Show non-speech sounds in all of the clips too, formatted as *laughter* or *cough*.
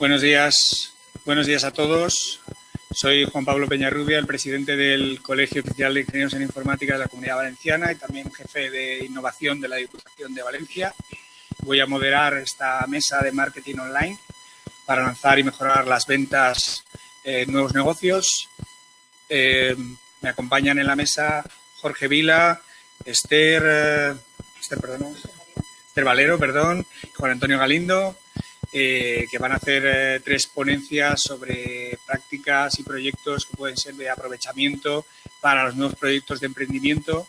Buenos días, buenos días a todos. Soy Juan Pablo Peñarrubia, el presidente del Colegio Oficial de Ingenieros en Informática de la Comunidad Valenciana y también jefe de innovación de la Diputación de Valencia. Voy a moderar esta mesa de marketing online para lanzar y mejorar las ventas en nuevos negocios. Eh, me acompañan en la mesa Jorge Vila, Esther, eh, Esther, Esther Valero, perdón, Juan Antonio Galindo, eh, que van a hacer eh, tres ponencias sobre prácticas y proyectos que pueden ser de aprovechamiento para los nuevos proyectos de emprendimiento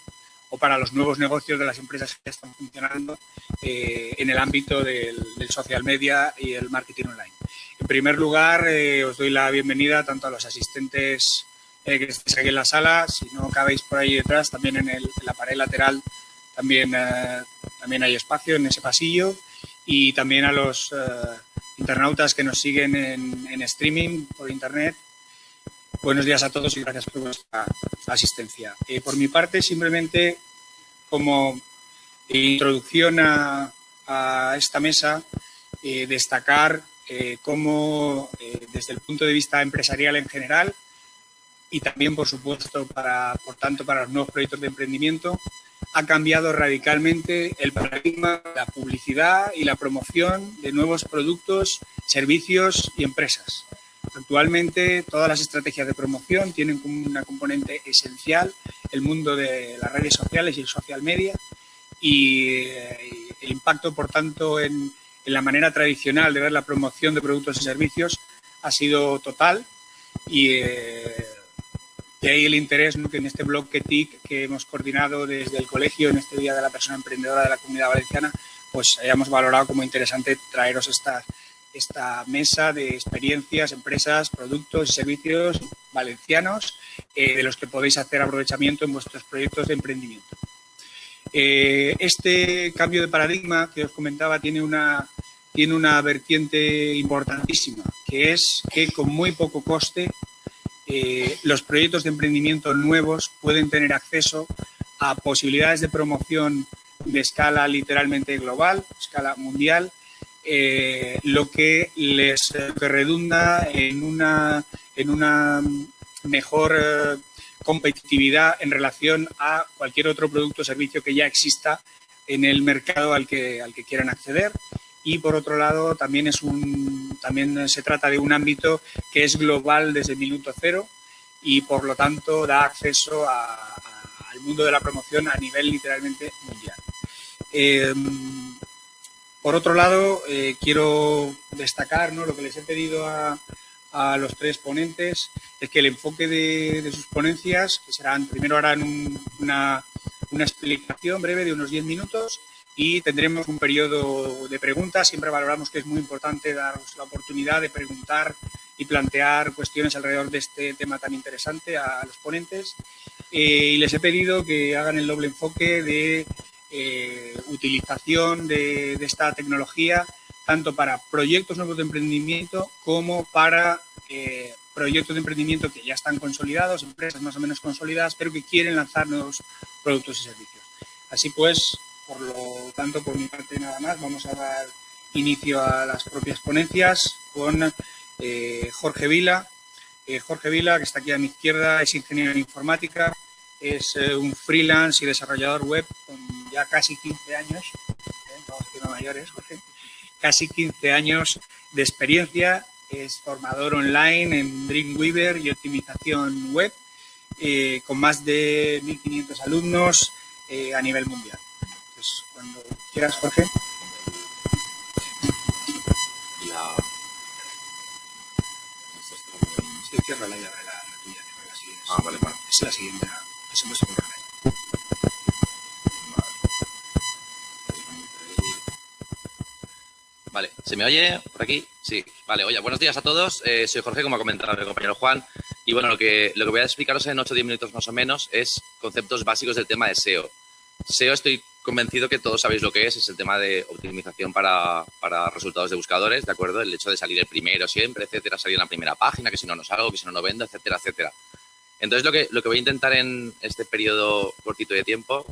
o para los nuevos negocios de las empresas que están funcionando eh, en el ámbito del, social media y el marketing online. En primer lugar, os doy la bienvenida tanto a los asistentes que estéis aquí en la sala, si no cabéis por ahí detrás, también en, en la pared lateral también, también hay espacio en ese pasillo y también a los eh, internautas que nos siguen en, streaming por internet. Buenos días a todos y gracias por vuestra asistencia. Eh, por mi parte, simplemente como introducción a, esta mesa, eh, destacar cómo desde el punto de vista empresarial en general y también, por supuesto, para, por tanto, para los nuevos proyectos de emprendimiento, ha cambiado radicalmente el paradigma de la publicidad y la promoción de nuevos productos, servicios y empresas. Actualmente todas las estrategias de promoción tienen como una componente esencial el mundo de las redes sociales y el social media y eh, el impacto, por tanto, en, la manera tradicional de ver la promoción de productos y servicios ha sido total y eh, de ahí el interés que en este blog que TIC que hemos coordinado desde el colegio en este Día de la Persona Emprendedora de la Comunidad Valenciana, pues hayamos valorado como interesante traeros esta, esta mesa de experiencias, empresas, productos y servicios valencianos eh, de los que podéis hacer aprovechamiento en vuestros proyectos de emprendimiento. Eh, este cambio de paradigma que os comentaba tiene una, tiene una vertiente importantísima, que es que con muy poco coste eh, los proyectos de emprendimiento nuevos pueden tener acceso a posibilidades de promoción de escala literalmente global, escala mundial, eh, lo que les redunda en una, en una mejor eh, competitividad en relación a cualquier otro producto o servicio que ya exista en el mercado al que, al que quieran acceder y por otro lado también es un también se trata de un ámbito que es global desde el minuto cero y por lo tanto da acceso al mundo de la promoción a nivel literalmente mundial. Em, por otro lado, eh, quiero destacar lo que les he pedido a, los tres ponentes, es que el enfoque de, sus ponencias, que serán, primero harán una, una explicación breve de unos 10 minutos y tendremos un periodo de preguntas. Siempre valoramos que es muy importante daros la oportunidad de preguntar y plantear cuestiones alrededor de este tema tan interesante a los ponentes. Eh, y les he pedido que hagan el doble enfoque de eh, utilización de, esta tecnología tanto para proyectos nuevos de emprendimiento como para eh, proyectos de emprendimiento que ya están consolidados, empresas más o menos consolidadas, pero que quieren lanzar nuevos productos y servicios. Así pues, por lo tanto, por mi parte nada más, vamos a dar inicio a las propias ponencias con eh, Jorge Vila. Eh, Jorge Vila, que está aquí a mi izquierda, es ingeniero en informática, es eh, un freelance y desarrollador web con ya casi 15 años, mayores, casi 15 años de experiencia, es formador online en Dreamweaver y optimización web, con más de 1.500 alumnos a nivel mundial. Pues, cuando quieras, Jorge. La... Sí, cierra la llave, la, la tuya, la siguiente. Ah, vale, vale. Es la siguiente, es el por Vale, ¿se me oye por aquí? Sí, vale, oye, buenos días a todos. Eh, soy Jorge, como ha comentado mi compañero Juan. Y bueno, lo que, lo que voy a explicaros en 8 o 10 minutos más o menos es conceptos básicos del tema de SEO. SEO estoy convencido que todos sabéis lo que es, es el tema de optimización para, resultados de buscadores, ¿de acuerdo? El hecho de salir el primero siempre, etcétera, salir en la primera página, que si no no salgo, que si no no vendo, etcétera, etcétera. Entonces, lo que, lo que voy a intentar en este periodo cortito de tiempo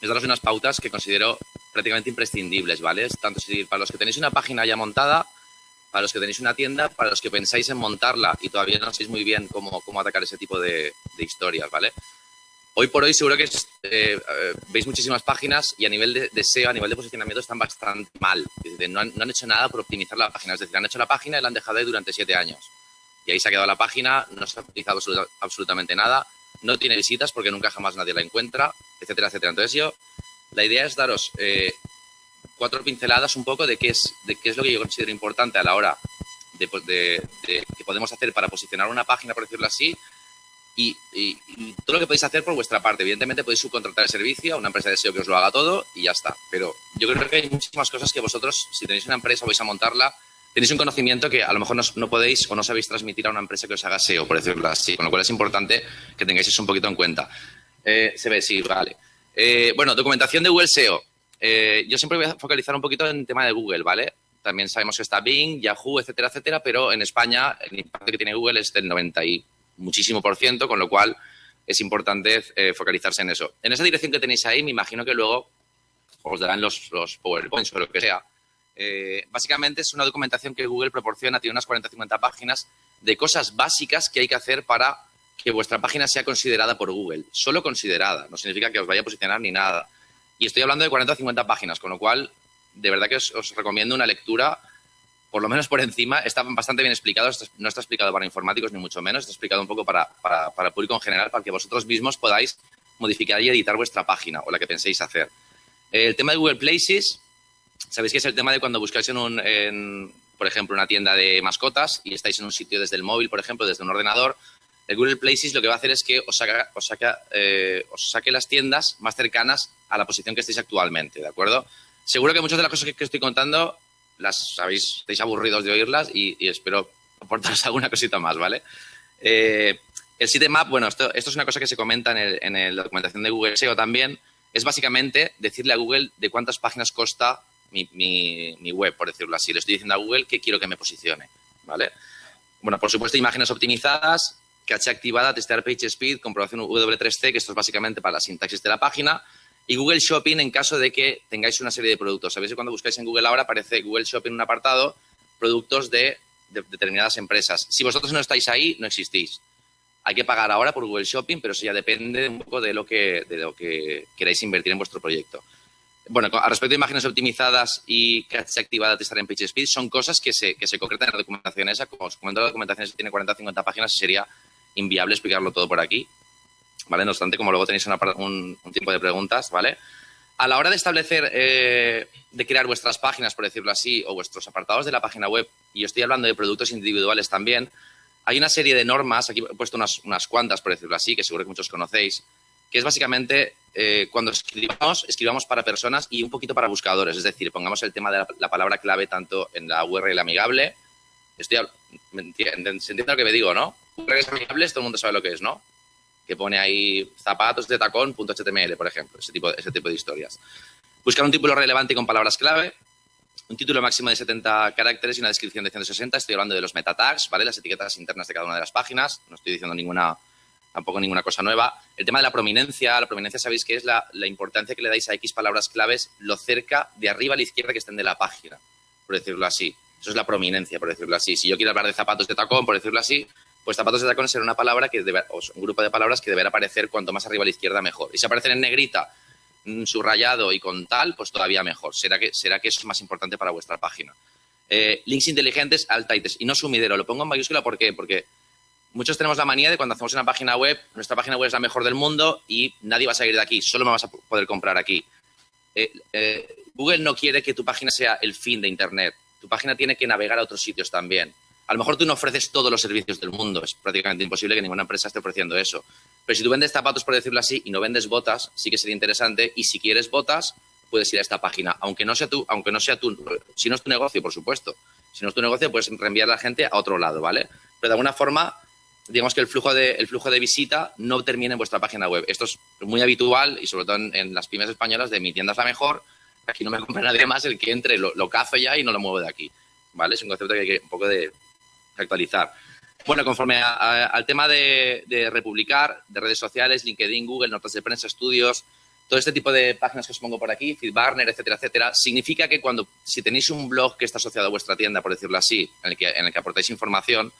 es daros unas pautas que considero prácticamente imprescindibles, ¿vale? Tanto si para los que tenéis una página ya montada para los que tenéis una tienda, para los que pensáis en montarla y todavía no sabéis muy bien cómo, cómo atacar ese tipo de, historias, ¿vale? Hoy por hoy seguro que eh, veis muchísimas páginas y a nivel de, SEO, a nivel de posicionamiento están bastante mal. No han, hecho nada por optimizar la página. Es decir, han hecho la página y la han dejado ahí durante siete años. Y ahí se ha quedado la página, no se ha utilizado absolutamente nada, no tiene visitas porque nunca jamás nadie la encuentra, etcétera, etcétera. Entonces yo, la idea es daros eh, cuatro pinceladas un poco de qué, es, de lo que yo considero importante a la hora de, de, que podemos hacer para posicionar una página, por decirlo así, y, todo lo que podéis hacer por vuestra parte. Evidentemente podéis subcontratar el servicio a una empresa de SEO que os lo haga todo y ya está. Pero yo creo que hay muchísimas cosas que vosotros, si tenéis una empresa vais a montarla, tenéis un conocimiento que a lo mejor no, podéis o no sabéis transmitir a una empresa que os haga SEO, por decirlo así. Con lo cual es importante que tengáis eso un poquito en cuenta. Eh, se ve, sí, vale. Eh, bueno, documentación de Google SEO. Eh, yo siempre voy a focalizar un poquito en el tema de Google, ¿vale? También sabemos que está Bing, Yahoo, etcétera, etcétera, pero en España el impacto que tiene Google es del 90 y muchísimo por ciento, con lo cual es importante eh, focalizarse en eso. En esa dirección que tenéis ahí, me imagino que luego os darán los, PowerPoints o lo que sea. Eh, básicamente es una documentación que Google proporciona, tiene unas 40-50 páginas de cosas básicas que hay que hacer para que vuestra página sea considerada por Google. Solo considerada, no significa que os vaya a posicionar ni nada. Y estoy hablando de 40 o 50 páginas, con lo cual, de verdad que os, recomiendo una lectura, por lo menos por encima. Está bastante bien explicado, no está explicado para informáticos ni mucho menos, está explicado un poco para, para, el público en general, para que vosotros mismos podáis modificar y editar vuestra página o la que penséis hacer. El tema de Google Places, sabéis que es el tema de cuando buscáis en un, por ejemplo, una tienda de mascotas y estáis en un sitio desde el móvil, por ejemplo, desde un ordenador, el Google Places lo que va a hacer es que os, saca, os, eh, os saque las tiendas más cercanas a la posición que estéis actualmente, ¿de acuerdo? Seguro que muchas de las cosas que, estoy contando las sabéis, estáis aburridos de oírlas y, espero aportaros *laughs* alguna cosita más, ¿vale? Eh, el sitemap, bueno, esto, esto, es una cosa que se comenta en, en, la documentación de Google SEO también, es básicamente decirle a Google de cuántas páginas consta mi, mi, mi, web, por decirlo así. Le estoy diciendo a Google que quiero que me posicione, ¿vale? Bueno, por supuesto, imágenes optimizadas, caché activada, testear page speed, comprobación W3C, que esto es básicamente para la sintaxis de la página, y Google Shopping en caso de que tengáis una serie de productos. Sabéis que cuando buscáis en Google ahora aparece Google Shopping en un apartado, productos de, determinadas empresas. Si vosotros no estáis ahí, no existís. Hay que pagar ahora por Google Shopping, pero eso ya depende un poco de lo que, queráis invertir en vuestro proyecto. Bueno, a respecto de imágenes optimizadas y caché activada testar en PageSpeed, son cosas que se, que se concretan en la documentación esa. Como os comento, la documentación tiene 40 50 páginas sería inviable explicarlo todo por aquí, ¿vale? No obstante, como luego tenéis un, tiempo de preguntas, ¿vale? A la hora de establecer, eh, de crear vuestras páginas, por decirlo así, o vuestros apartados de la página web, y estoy hablando de productos individuales también, hay una serie de normas, aquí he puesto unas, unas cuantas, por decirlo así, que seguro que muchos conocéis, que es básicamente eh, cuando escribamos, escribamos para personas y un poquito para buscadores, es decir, pongamos el tema de la, palabra clave tanto en la URL amigable, estoy, se entiende lo que me digo, ¿no? redes amigables, todo el mundo sabe lo que es, ¿no? Que pone ahí zapatos de tacón.html, por ejemplo, ese tipo, ese tipo de historias. Buscar un título relevante con palabras clave, un título máximo de 70 caracteres y una descripción de 160. Estoy hablando de los meta tags, ¿vale? Las etiquetas internas de cada una de las páginas. No estoy diciendo ninguna, tampoco ninguna cosa nueva. El tema de la prominencia. La prominencia sabéis que es la, la importancia que le dais a X palabras claves lo cerca de arriba a la izquierda que estén de la página, por decirlo así. Eso es la prominencia, por decirlo así. Si yo quiero hablar de zapatos de tacón, por decirlo así, pues zapatos de tacón será una palabra que un grupo de palabras que deberá aparecer cuanto más arriba a la izquierda mejor. Y si aparecen en negrita, mm, subrayado y con tal, pues todavía mejor. Será que, será que es más importante para vuestra página. Eh, links inteligentes, alt y no sumidero. Lo pongo en mayúscula ¿por qué? porque muchos tenemos la manía de cuando hacemos una página web, nuestra página web es la mejor del mundo y nadie va a salir de aquí, solo me vas a poder comprar aquí. Eh, eh, Google no quiere que tu página sea el fin de Internet. Tu página tiene que navegar a otros sitios también. A lo mejor tú no ofreces todos los servicios del mundo, es prácticamente imposible que ninguna empresa esté ofreciendo eso. Pero si tú vendes zapatos, por decirlo así, y no vendes botas, sí que sería interesante. Y si quieres botas, puedes ir a esta página, aunque no sea tú, aunque no sea tú, si no es tu negocio, por supuesto. Si no es tu negocio, puedes reenviar a la gente a otro lado, ¿vale? Pero de alguna forma, digamos que el flujo de, el flujo de visita no termina en vuestra página web. Esto es muy habitual y sobre todo en, las pymes españolas de mi tienda es la mejor, aquí no me compra nadie más, el que entre lo, lo cazo ya y no lo muevo de aquí, ¿vale? Es un concepto que hay que un poco de, actualizar. Bueno, conforme al tema de, republicar, de redes sociales, LinkedIn, Google, notas de prensa, estudios, todo este tipo de páginas que os pongo por aquí, FeedBurner, etcétera, etcétera, significa que cuando, si tenéis un blog que está asociado a vuestra tienda, por decirlo así, en el que, en el que aportáis información,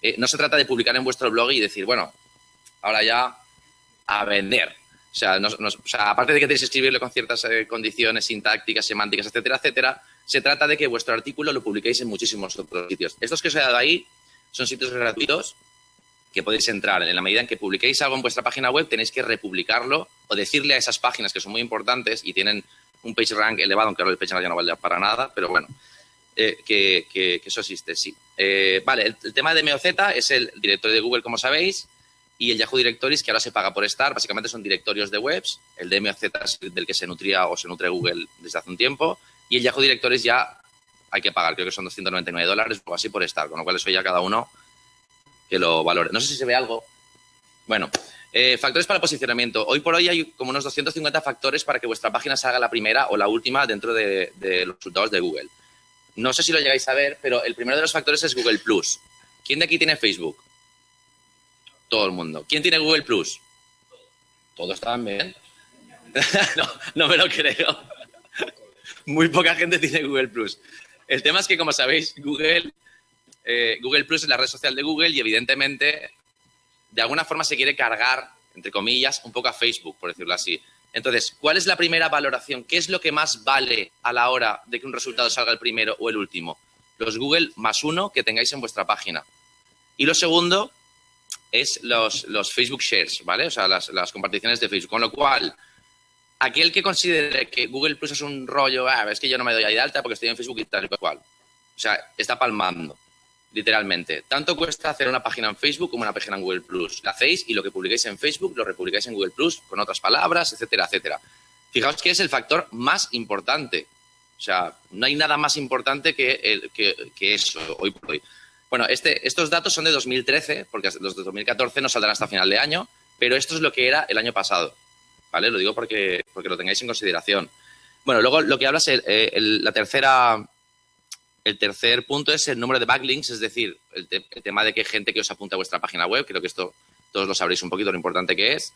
eh, no se trata de publicar en vuestro blog y decir, bueno, ahora ya a vender. O sea, aparte de que tenéis que escribirlo con ciertas eh, condiciones sintácticas, semánticas, etcétera, etcétera, se trata de que vuestro artículo lo publiquéis en muchísimos otros sitios. Estos que os he dado ahí son sitios gratuitos que podéis entrar. En la medida en que publiquéis algo en vuestra página web, tenéis que republicarlo o decirle a esas páginas que son muy importantes y tienen un page rank elevado, aunque ahora el page rank ya no vale para nada, pero bueno, eh, que, eso existe, sí. Eh, vale, el, tema de MOZ es el directorio de Google, como sabéis, y el Yahoo Directories, que ahora se paga por estar, básicamente son directorios de webs. El DMOZ es del que se nutría o se nutre Google desde hace un tiempo, y el Yahoo Directories ya hay que pagar, creo que son 299 dólares o así por estar, con lo cual eso ya cada uno que lo valore. No sé si se ve algo. Bueno, eh, factores para posicionamiento. Hoy por hoy hay como unos 250 factores para que vuestra página salga la primera o la última dentro de, los resultados de Google. No sé si lo llegáis a ver, pero el primero de los factores es Google Plus. ¿Quién de aquí tiene Facebook? Todo el mundo. ¿Quién tiene Google Plus? Todos también. *laughs* no, no me lo creo. Muy poca gente tiene Google Plus. El tema es que, como sabéis, Google, eh, Google Plus es la red social de Google y, evidentemente, de alguna forma se quiere cargar, entre comillas, un poco a Facebook, por decirlo así. Entonces, ¿cuál es la primera valoración? ¿Qué es lo que más vale a la hora de que un resultado salga el primero o el último? Los Google más uno que tengáis en vuestra página. Y lo segundo es los, los Facebook Shares, ¿vale? O sea, las, las, comparticiones de Facebook. Con lo cual, aquel que considere que Google Plus es un rollo, ah, es que yo no me doy ahí de alta porque estoy en Facebook y tal y cual. O sea, está palmando literalmente. Tanto cuesta hacer una página en Facebook como una página en Google Plus. La hacéis y lo que publicáis en Facebook lo republicáis en Google Plus con otras palabras, etcétera, etcétera. Fijaos que es el factor más importante. O sea, no hay nada más importante que, que, eso hoy por hoy. Bueno, este, estos datos son de 2013, porque los de 2014 no saldrán hasta final de año, pero esto es lo que era el año pasado. ¿Vale? Lo digo porque, porque lo tengáis en consideración. Bueno, luego lo que habla es la tercera el tercer punto es el número de backlinks, es decir, el, tema de que gente que os apunta a vuestra página web, creo que esto todos lo sabréis un poquito lo importante que es.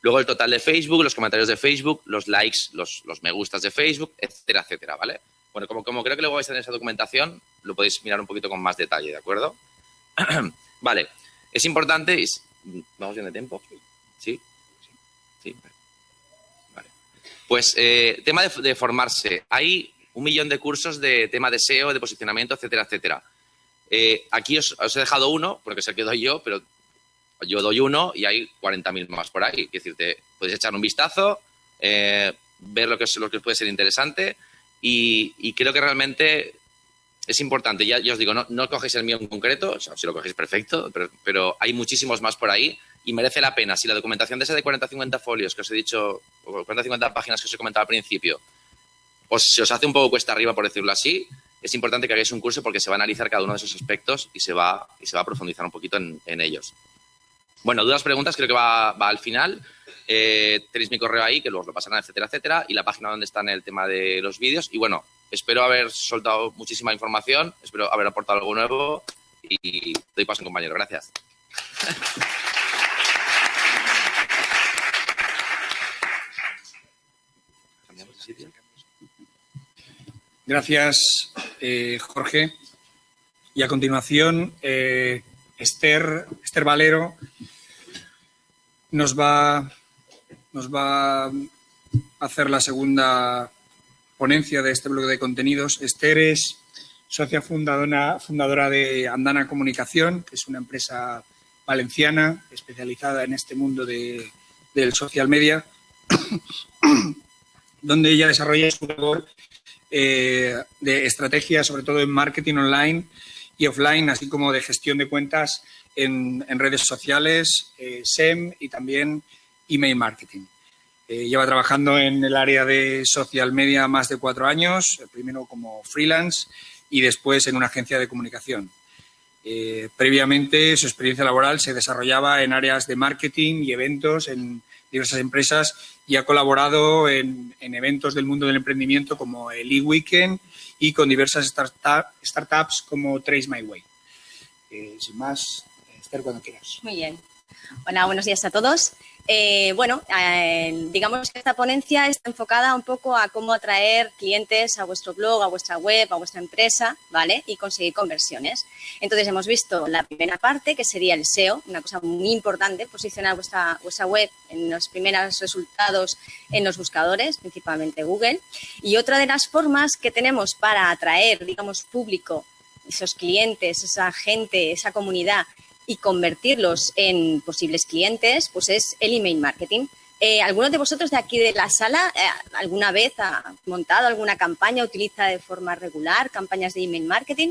Luego el total de Facebook, los comentarios de Facebook, los likes, los, me gustas de Facebook, etcétera, etcétera, ¿vale? Bueno, como, como creo que luego vais a tener esa documentación, lo podéis mirar un poquito con más detalle, ¿de acuerdo? *clears throat* vale, es importante, ¿vamos bien de tiempo? ¿Sí? Sí. Vale. Pues eh, tema de, formarse. Hay un millón de cursos de tema de SEO, de posicionamiento, etcétera, etcétera. Eh, aquí os, he dejado uno, porque es el que doy yo, pero yo doy uno y hay 40.000 más por ahí. Es decir, te, podéis echar un vistazo, eh, ver lo que, es, lo que puede ser interesante y, creo que realmente es importante. Ya, os digo, no, no cogéis el mío en concreto, si lo cogéis perfecto, pero, hay muchísimos más por ahí y merece la pena. Si la documentación de ese de 40-50 folios que os he dicho, o 40-50 páginas que os he comentado al principio, os, se os hace un poco cuesta arriba, por decirlo así, es importante que hagáis un curso porque se va a analizar cada uno de esos aspectos y se va, y se va a profundizar un poquito en, ellos. Bueno, dudas, preguntas, creo que va, al final. Eh, tenéis mi correo ahí, que luego lo pasarán, etcétera, etcétera, y la página donde está en el tema de los vídeos. Y bueno, espero haber soltado muchísima información, espero haber aportado algo nuevo y doy paso, compañero. Gracias. Gracias, eh, Jorge. Y a continuación, eh, Esther, Valero nos va, a hacer la segunda ponencia de este bloque de contenidos. Esther es socia fundadora, fundadora de Andana Comunicación, que es una empresa valenciana especializada en este mundo de, del social media, donde ella desarrolla su labor eh, de estrategia, sobre todo en marketing online y offline, así como de gestión de cuentas en, redes sociales, eh, SEM y también email marketing. Eh, lleva trabajando en el área de social media más de cuatro años, primero como freelance y después en una agencia de comunicación. previamente, su experiencia laboral se desarrollaba en áreas de marketing y eventos en diversas empresas y ha colaborado en, eventos del mundo del emprendimiento como el e-Weekend y con diversas startups como Trace My Way. Eh, sin más, Esther, cuando quieras. Muy bien. Hola, buenos días a todos. Eh, bueno, eh, digamos que esta ponencia está enfocada un poco a cómo atraer clientes a vuestro blog, a vuestra web, a vuestra empresa, ¿vale? Y conseguir conversiones. Entonces, hemos visto la primera parte, que sería el SEO, una cosa muy importante, posicionar vuestra, vuestra web en los primeros resultados en los buscadores, principalmente Google. Y otra de las formas que tenemos para atraer, digamos, público, esos clientes, esa gente, esa comunidad y convertirlos en posibles clientes, pues es el email marketing. Eh, ¿Alguno de vosotros de aquí de la sala eh, alguna vez ha montado alguna campaña, utiliza de forma regular campañas de email marketing?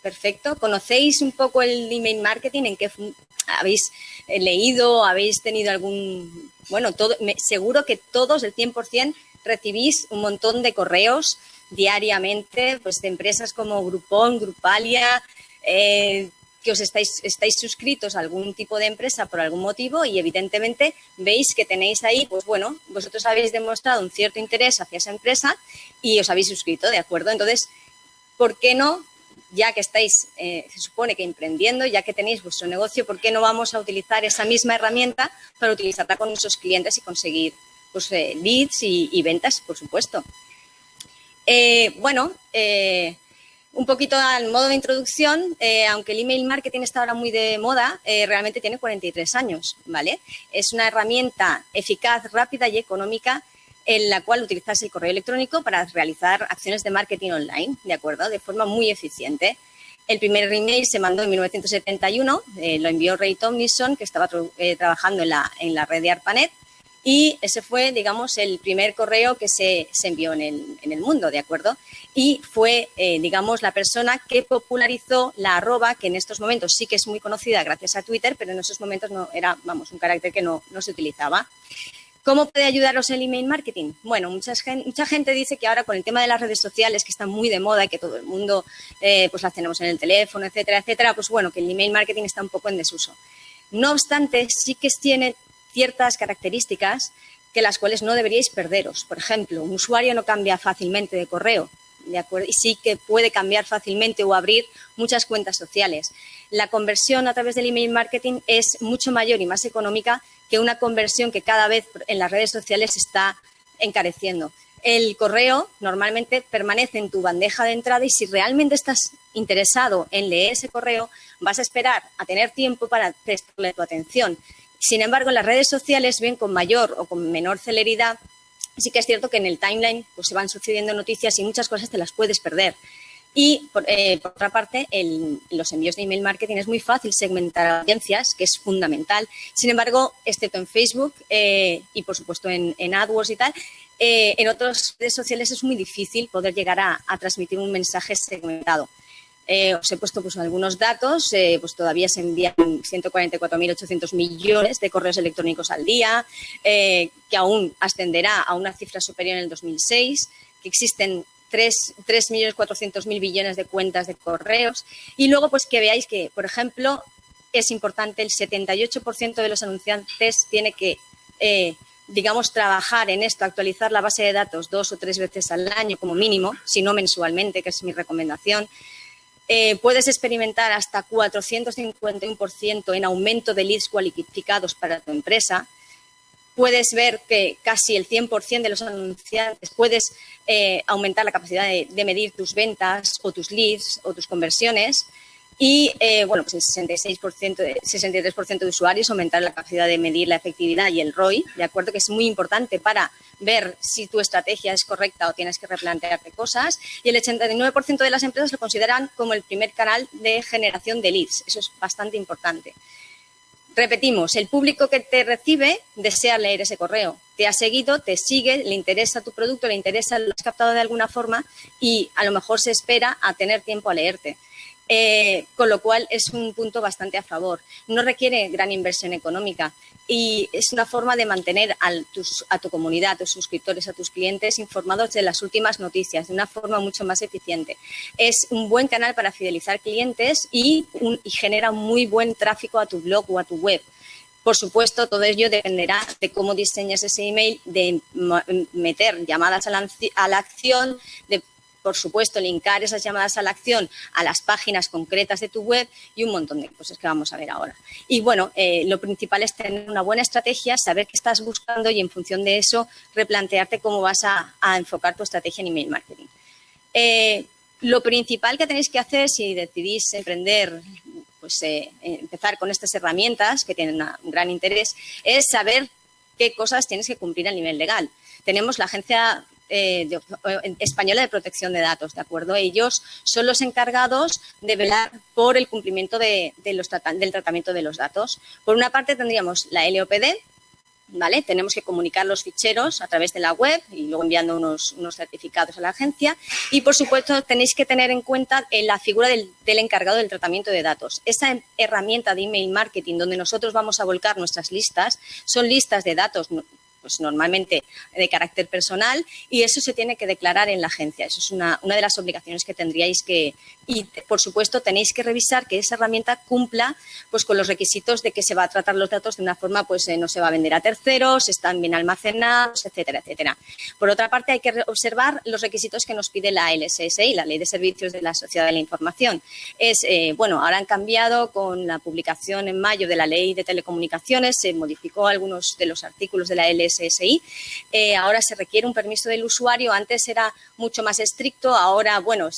Perfecto. ¿Conocéis un poco el email marketing? ¿En qué habéis eh, leído? ¿Habéis tenido algún...? Bueno, todo, seguro que todos, el 100%, recibís un montón de correos diariamente pues, de empresas como Groupon, Grupalia, eh, que os estáis, estáis suscritos a algún tipo de empresa por algún motivo y evidentemente veis que tenéis ahí, pues bueno, vosotros habéis demostrado un cierto interés hacia esa empresa y os habéis suscrito, ¿de acuerdo? Entonces, ¿por qué no, ya que estáis, eh, se supone que emprendiendo, ya que tenéis vuestro negocio, ¿por qué no vamos a utilizar esa misma herramienta para utilizarla con nuestros clientes y conseguir pues, eh, leads y, ventas, por supuesto? Eh, bueno, un poquito al modo de introducción, eh, aunque el email marketing está ahora muy de moda, eh, realmente tiene 43 años, ¿vale? Es una herramienta eficaz, rápida y económica en la cual utilizas el correo electrónico para realizar acciones de marketing online, ¿de acuerdo? De forma muy eficiente. El primer email se mandó en 1971, eh, lo envió Ray Tomlinson, que estaba trabajando en la, en la red de ARPANET, y ese fue, digamos, el primer correo que se, envió en el, mundo, ¿de acuerdo? Y fue, eh, digamos, la persona que popularizó la arroba, que en estos momentos sí que es muy conocida gracias a Twitter, pero en esos momentos no era, vamos, un carácter que no, se utilizaba. ¿Cómo puede ayudaros el email marketing? Bueno, mucha, mucha gente dice que ahora con el tema de las redes sociales, que están muy de moda y que todo el mundo eh, pues las tenemos en el teléfono, etcétera, etcétera, pues bueno, que el email marketing está un poco en desuso. No obstante, sí que tiene ciertas características que las cuales no deberíais perderos. Por ejemplo, un usuario no cambia fácilmente de correo, ¿de acuerdo? Y sí que puede cambiar fácilmente o abrir muchas cuentas sociales. La conversión a través del email marketing es mucho mayor y más económica que una conversión que cada vez en las redes sociales está encareciendo. El correo normalmente permanece en tu bandeja de entrada y si realmente estás interesado en leer ese correo, vas a esperar a tener tiempo para prestarle tu atención. Sin embargo, las redes sociales ven con mayor o con menor celeridad. Sí que es cierto que en el timeline pues, se van sucediendo noticias y muchas cosas te las puedes perder. Y por, eh, otra parte, en los envíos de email marketing es muy fácil segmentar audiencias, que es fundamental. Sin embargo, excepto en Facebook eh, y por supuesto en, AdWords y tal, eh, en otras redes sociales es muy difícil poder llegar a transmitir un mensaje segmentado. Eh, os he puesto pues, algunos datos, eh, pues todavía se envían 144.800 millones de correos electrónicos al día, eh, que aún ascenderá a una cifra superior en el 2006, que existen 3.400.000 billones de cuentas de correos y luego pues que veáis que, por ejemplo, es importante, el 78% de los anunciantes tiene que digamos, trabajar en esto, actualizar la base de datos dos o tres veces al año como mínimo, si no mensualmente, que es mi recomendación. Eh, puedes experimentar hasta 451% en aumento de leads cualificados para tu empresa. Puedes ver que casi el 100% de los anunciantes puedes eh, aumentar la capacidad de, medir tus ventas o tus leads o tus conversiones. Y, eh, bueno, pues el 66%, 63% de usuarios aumentar la capacidad de medir la efectividad y el ROI, ¿de acuerdo? Que es muy importante para ver si tu estrategia es correcta o tienes que replantearte cosas. Y el 89% de las empresas lo consideran como el primer canal de generación de leads. Eso es bastante importante. Repetimos, el público que te recibe desea leer ese correo. Te ha seguido, te sigue, le interesa tu producto, le interesa, lo has captado de alguna forma y a lo mejor se espera a tener tiempo a leerte. Eh, con lo cual es un punto bastante a favor. No requiere gran inversión económica y es una forma de mantener a tu comunidad, a tus suscriptores, a tus clientes informados de las últimas noticias de una forma mucho más eficiente. Es un buen canal para fidelizar clientes y, genera muy buen tráfico a tu blog o a tu web. Por supuesto, todo ello dependerá de cómo diseñas ese email, de meter llamadas a la, acción, de por supuesto, linkar esas llamadas a la acción a las páginas concretas de tu web y un montón de cosas que vamos a ver ahora. Y bueno, eh, lo principal es tener una buena estrategia, saber qué estás buscando y en función de eso replantearte cómo vas a, enfocar tu estrategia en email marketing. Eh, lo principal que tenéis que hacer si decidís emprender, pues eh, empezar con estas herramientas que tienen un gran interés, es saber qué cosas tienes que cumplir a nivel legal. Tenemos la Agencia eh, eh, española de Protección de Datos, ¿de acuerdo? Ellos son los encargados de velar por el cumplimiento de, los del tratamiento de los datos. Por una parte tendríamos la LOPD, ¿vale? Tenemos que comunicar los ficheros a través de la web y luego enviando unos, unos certificados a la agencia. Y, por supuesto, tenéis que tener en cuenta eh, la figura del, del, encargado del tratamiento de datos. Esa herramienta de email marketing donde nosotros vamos a volcar nuestras listas son listas de datos pues normalmente de carácter personal y eso se tiene que declarar en la agencia. Eso es una, una de las obligaciones que tendríais que, y por supuesto tenéis que revisar que esa herramienta cumpla pues con los requisitos de que se va a tratar los datos de una forma pues eh, no se va a vender a terceros, están bien almacenados, etcétera, etcétera. Por otra parte hay que observar los requisitos que nos pide la LSSI, la Ley de Servicios de la Sociedad de la Información. Es, eh, bueno, ahora han cambiado con la publicación en mayo de la Ley de Telecomunicaciones, se modificó algunos de los artículos de la LSSI SSI. Eh, ahora se requiere un permiso del usuario, antes era mucho más estricto, ahora, bueno,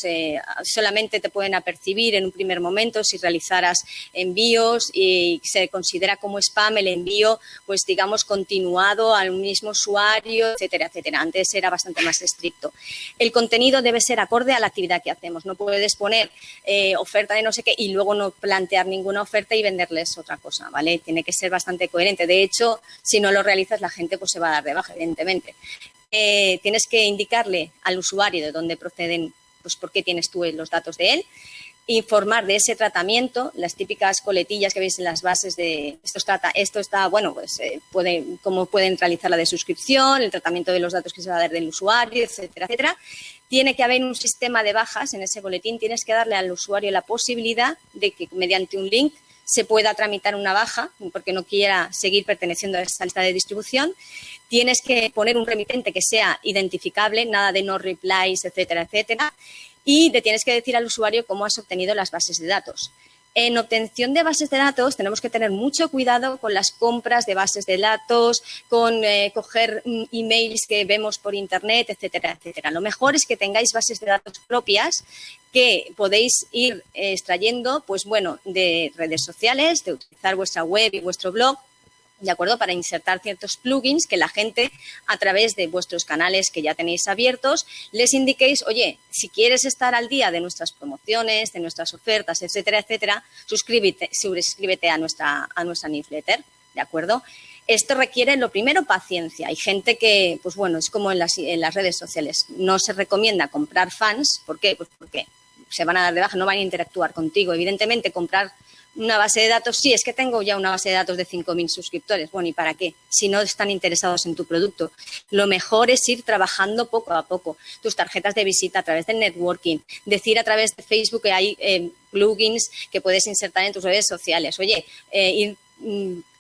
solamente te pueden apercibir en un primer momento si realizaras envíos y se considera como spam el envío, pues digamos, continuado al mismo usuario, etcétera, etcétera. Antes era bastante más estricto. El contenido debe ser acorde a la actividad que hacemos. No puedes poner eh, oferta de no sé qué y luego no plantear ninguna oferta y venderles otra cosa, ¿vale? Tiene que ser bastante coherente. De hecho, si no lo realizas, la gente pues se va a dar de baja, evidentemente. Eh, tienes que indicarle al usuario de dónde proceden, pues por qué tienes tú los datos de él, informar de ese tratamiento, las típicas coletillas que veis en las bases de esto está, esto está bueno, pues eh, cómo pueden realizar la de suscripción, el tratamiento de los datos que se va a dar del usuario, etcétera, etcétera. Tiene que haber un sistema de bajas en ese boletín, tienes que darle al usuario la posibilidad de que mediante un link se pueda tramitar una baja porque no quiera seguir perteneciendo a esa lista de distribución. Tienes que poner un remitente que sea identificable, nada de no replies, etcétera, etcétera. Y le tienes que decir al usuario cómo has obtenido las bases de datos. En obtención de bases de datos tenemos que tener mucho cuidado con las compras de bases de datos, con eh, coger mm, emails que vemos por internet, etcétera, etcétera. Lo mejor es que tengáis bases de datos propias que podéis ir eh, extrayendo, pues bueno, de redes sociales, de utilizar vuestra web y vuestro blog ¿de acuerdo? Para insertar ciertos plugins que la gente, a través de vuestros canales que ya tenéis abiertos, les indiquéis, oye, si quieres estar al día de nuestras promociones, de nuestras ofertas, etcétera, etcétera, suscríbete, suscríbete a nuestra, a nuestra newsletter, ¿de acuerdo? Esto requiere, lo primero, paciencia. Hay gente que, pues bueno, es como en las, en las redes sociales. No se recomienda comprar fans. ¿Por qué? Pues porque se van a dar de baja, no van a interactuar contigo. Evidentemente, comprar una base de datos, sí, es que tengo ya una base de datos de 5.000 suscriptores. Bueno, ¿y para qué? Si no están interesados en tu producto. Lo mejor es ir trabajando poco a poco. Tus tarjetas de visita a través del networking. Decir a través de Facebook que hay eh, plugins que puedes insertar en tus redes sociales. Oye, eh,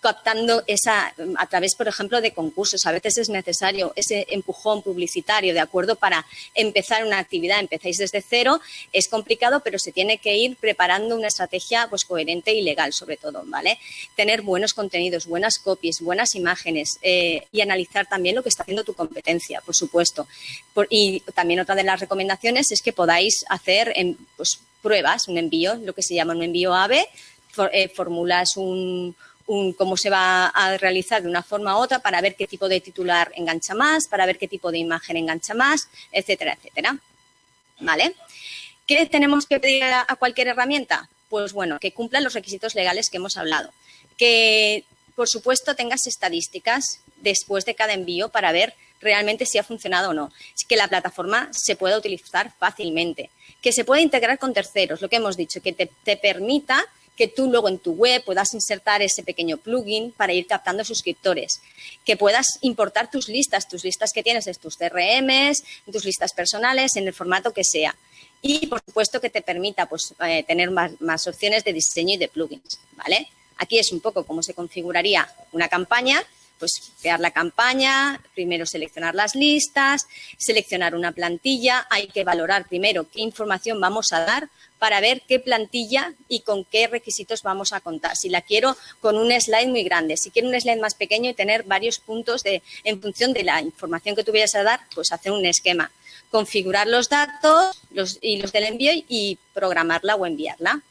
captando esa, a través, por ejemplo, de concursos. A veces es necesario ese empujón publicitario, ¿de acuerdo? Para empezar una actividad, empezáis desde cero, es complicado, pero se tiene que ir preparando una estrategia pues coherente y legal, sobre todo, ¿vale? Tener buenos contenidos, buenas copies, buenas imágenes eh, y analizar también lo que está haciendo tu competencia, por supuesto. y también otra de las recomendaciones es que podáis hacer en, pues, pruebas, un envío, lo que se llama un envío AVE, eh, formulas un, cómo se va a realizar de una forma u otra para ver qué tipo de titular engancha más, para ver qué tipo de imagen engancha más, etcétera, etcétera. ¿Vale? ¿Qué tenemos que pedir a, cualquier herramienta? Pues bueno, que cumpla los requisitos legales que hemos hablado. Que, por supuesto, tengas estadísticas después de cada envío para ver realmente si ha funcionado o no. Que la plataforma se pueda utilizar fácilmente. Que se pueda integrar con terceros, lo que hemos dicho, que te permita que tú luego en tu web puedas insertar ese pequeño plugin para ir captando suscriptores, que puedas importar tus listas, tus listas que tienes, es tus CRMs, tus listas personales, en el formato que sea. Y, por supuesto, que te permita pues, eh, tener más, opciones de diseño y de plugins, ¿vale? Aquí es un poco cómo se configuraría una campaña, Pues crear la campaña, primero seleccionar las listas, seleccionar una plantilla, hay que valorar primero qué información vamos a dar para ver qué plantilla y con qué requisitos vamos a contar. Si la quiero con un slide muy grande, si quiero un slide más pequeño y tener varios puntos de, en función de la información que tuvieras a dar, pues hacer un esquema. Configurar los datos los, y los del envío y programarla o enviarla.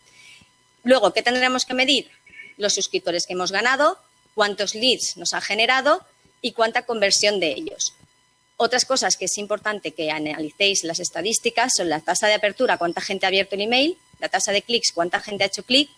Luego, ¿qué tendremos que medir? Los suscriptores que hemos ganado, cuántos leads nos ha generado y cuánta conversión de ellos. Otras cosas que es importante que analicéis las estadísticas son la tasa de apertura, cuánta gente ha abierto el email, la tasa de clics, cuánta gente ha hecho clic,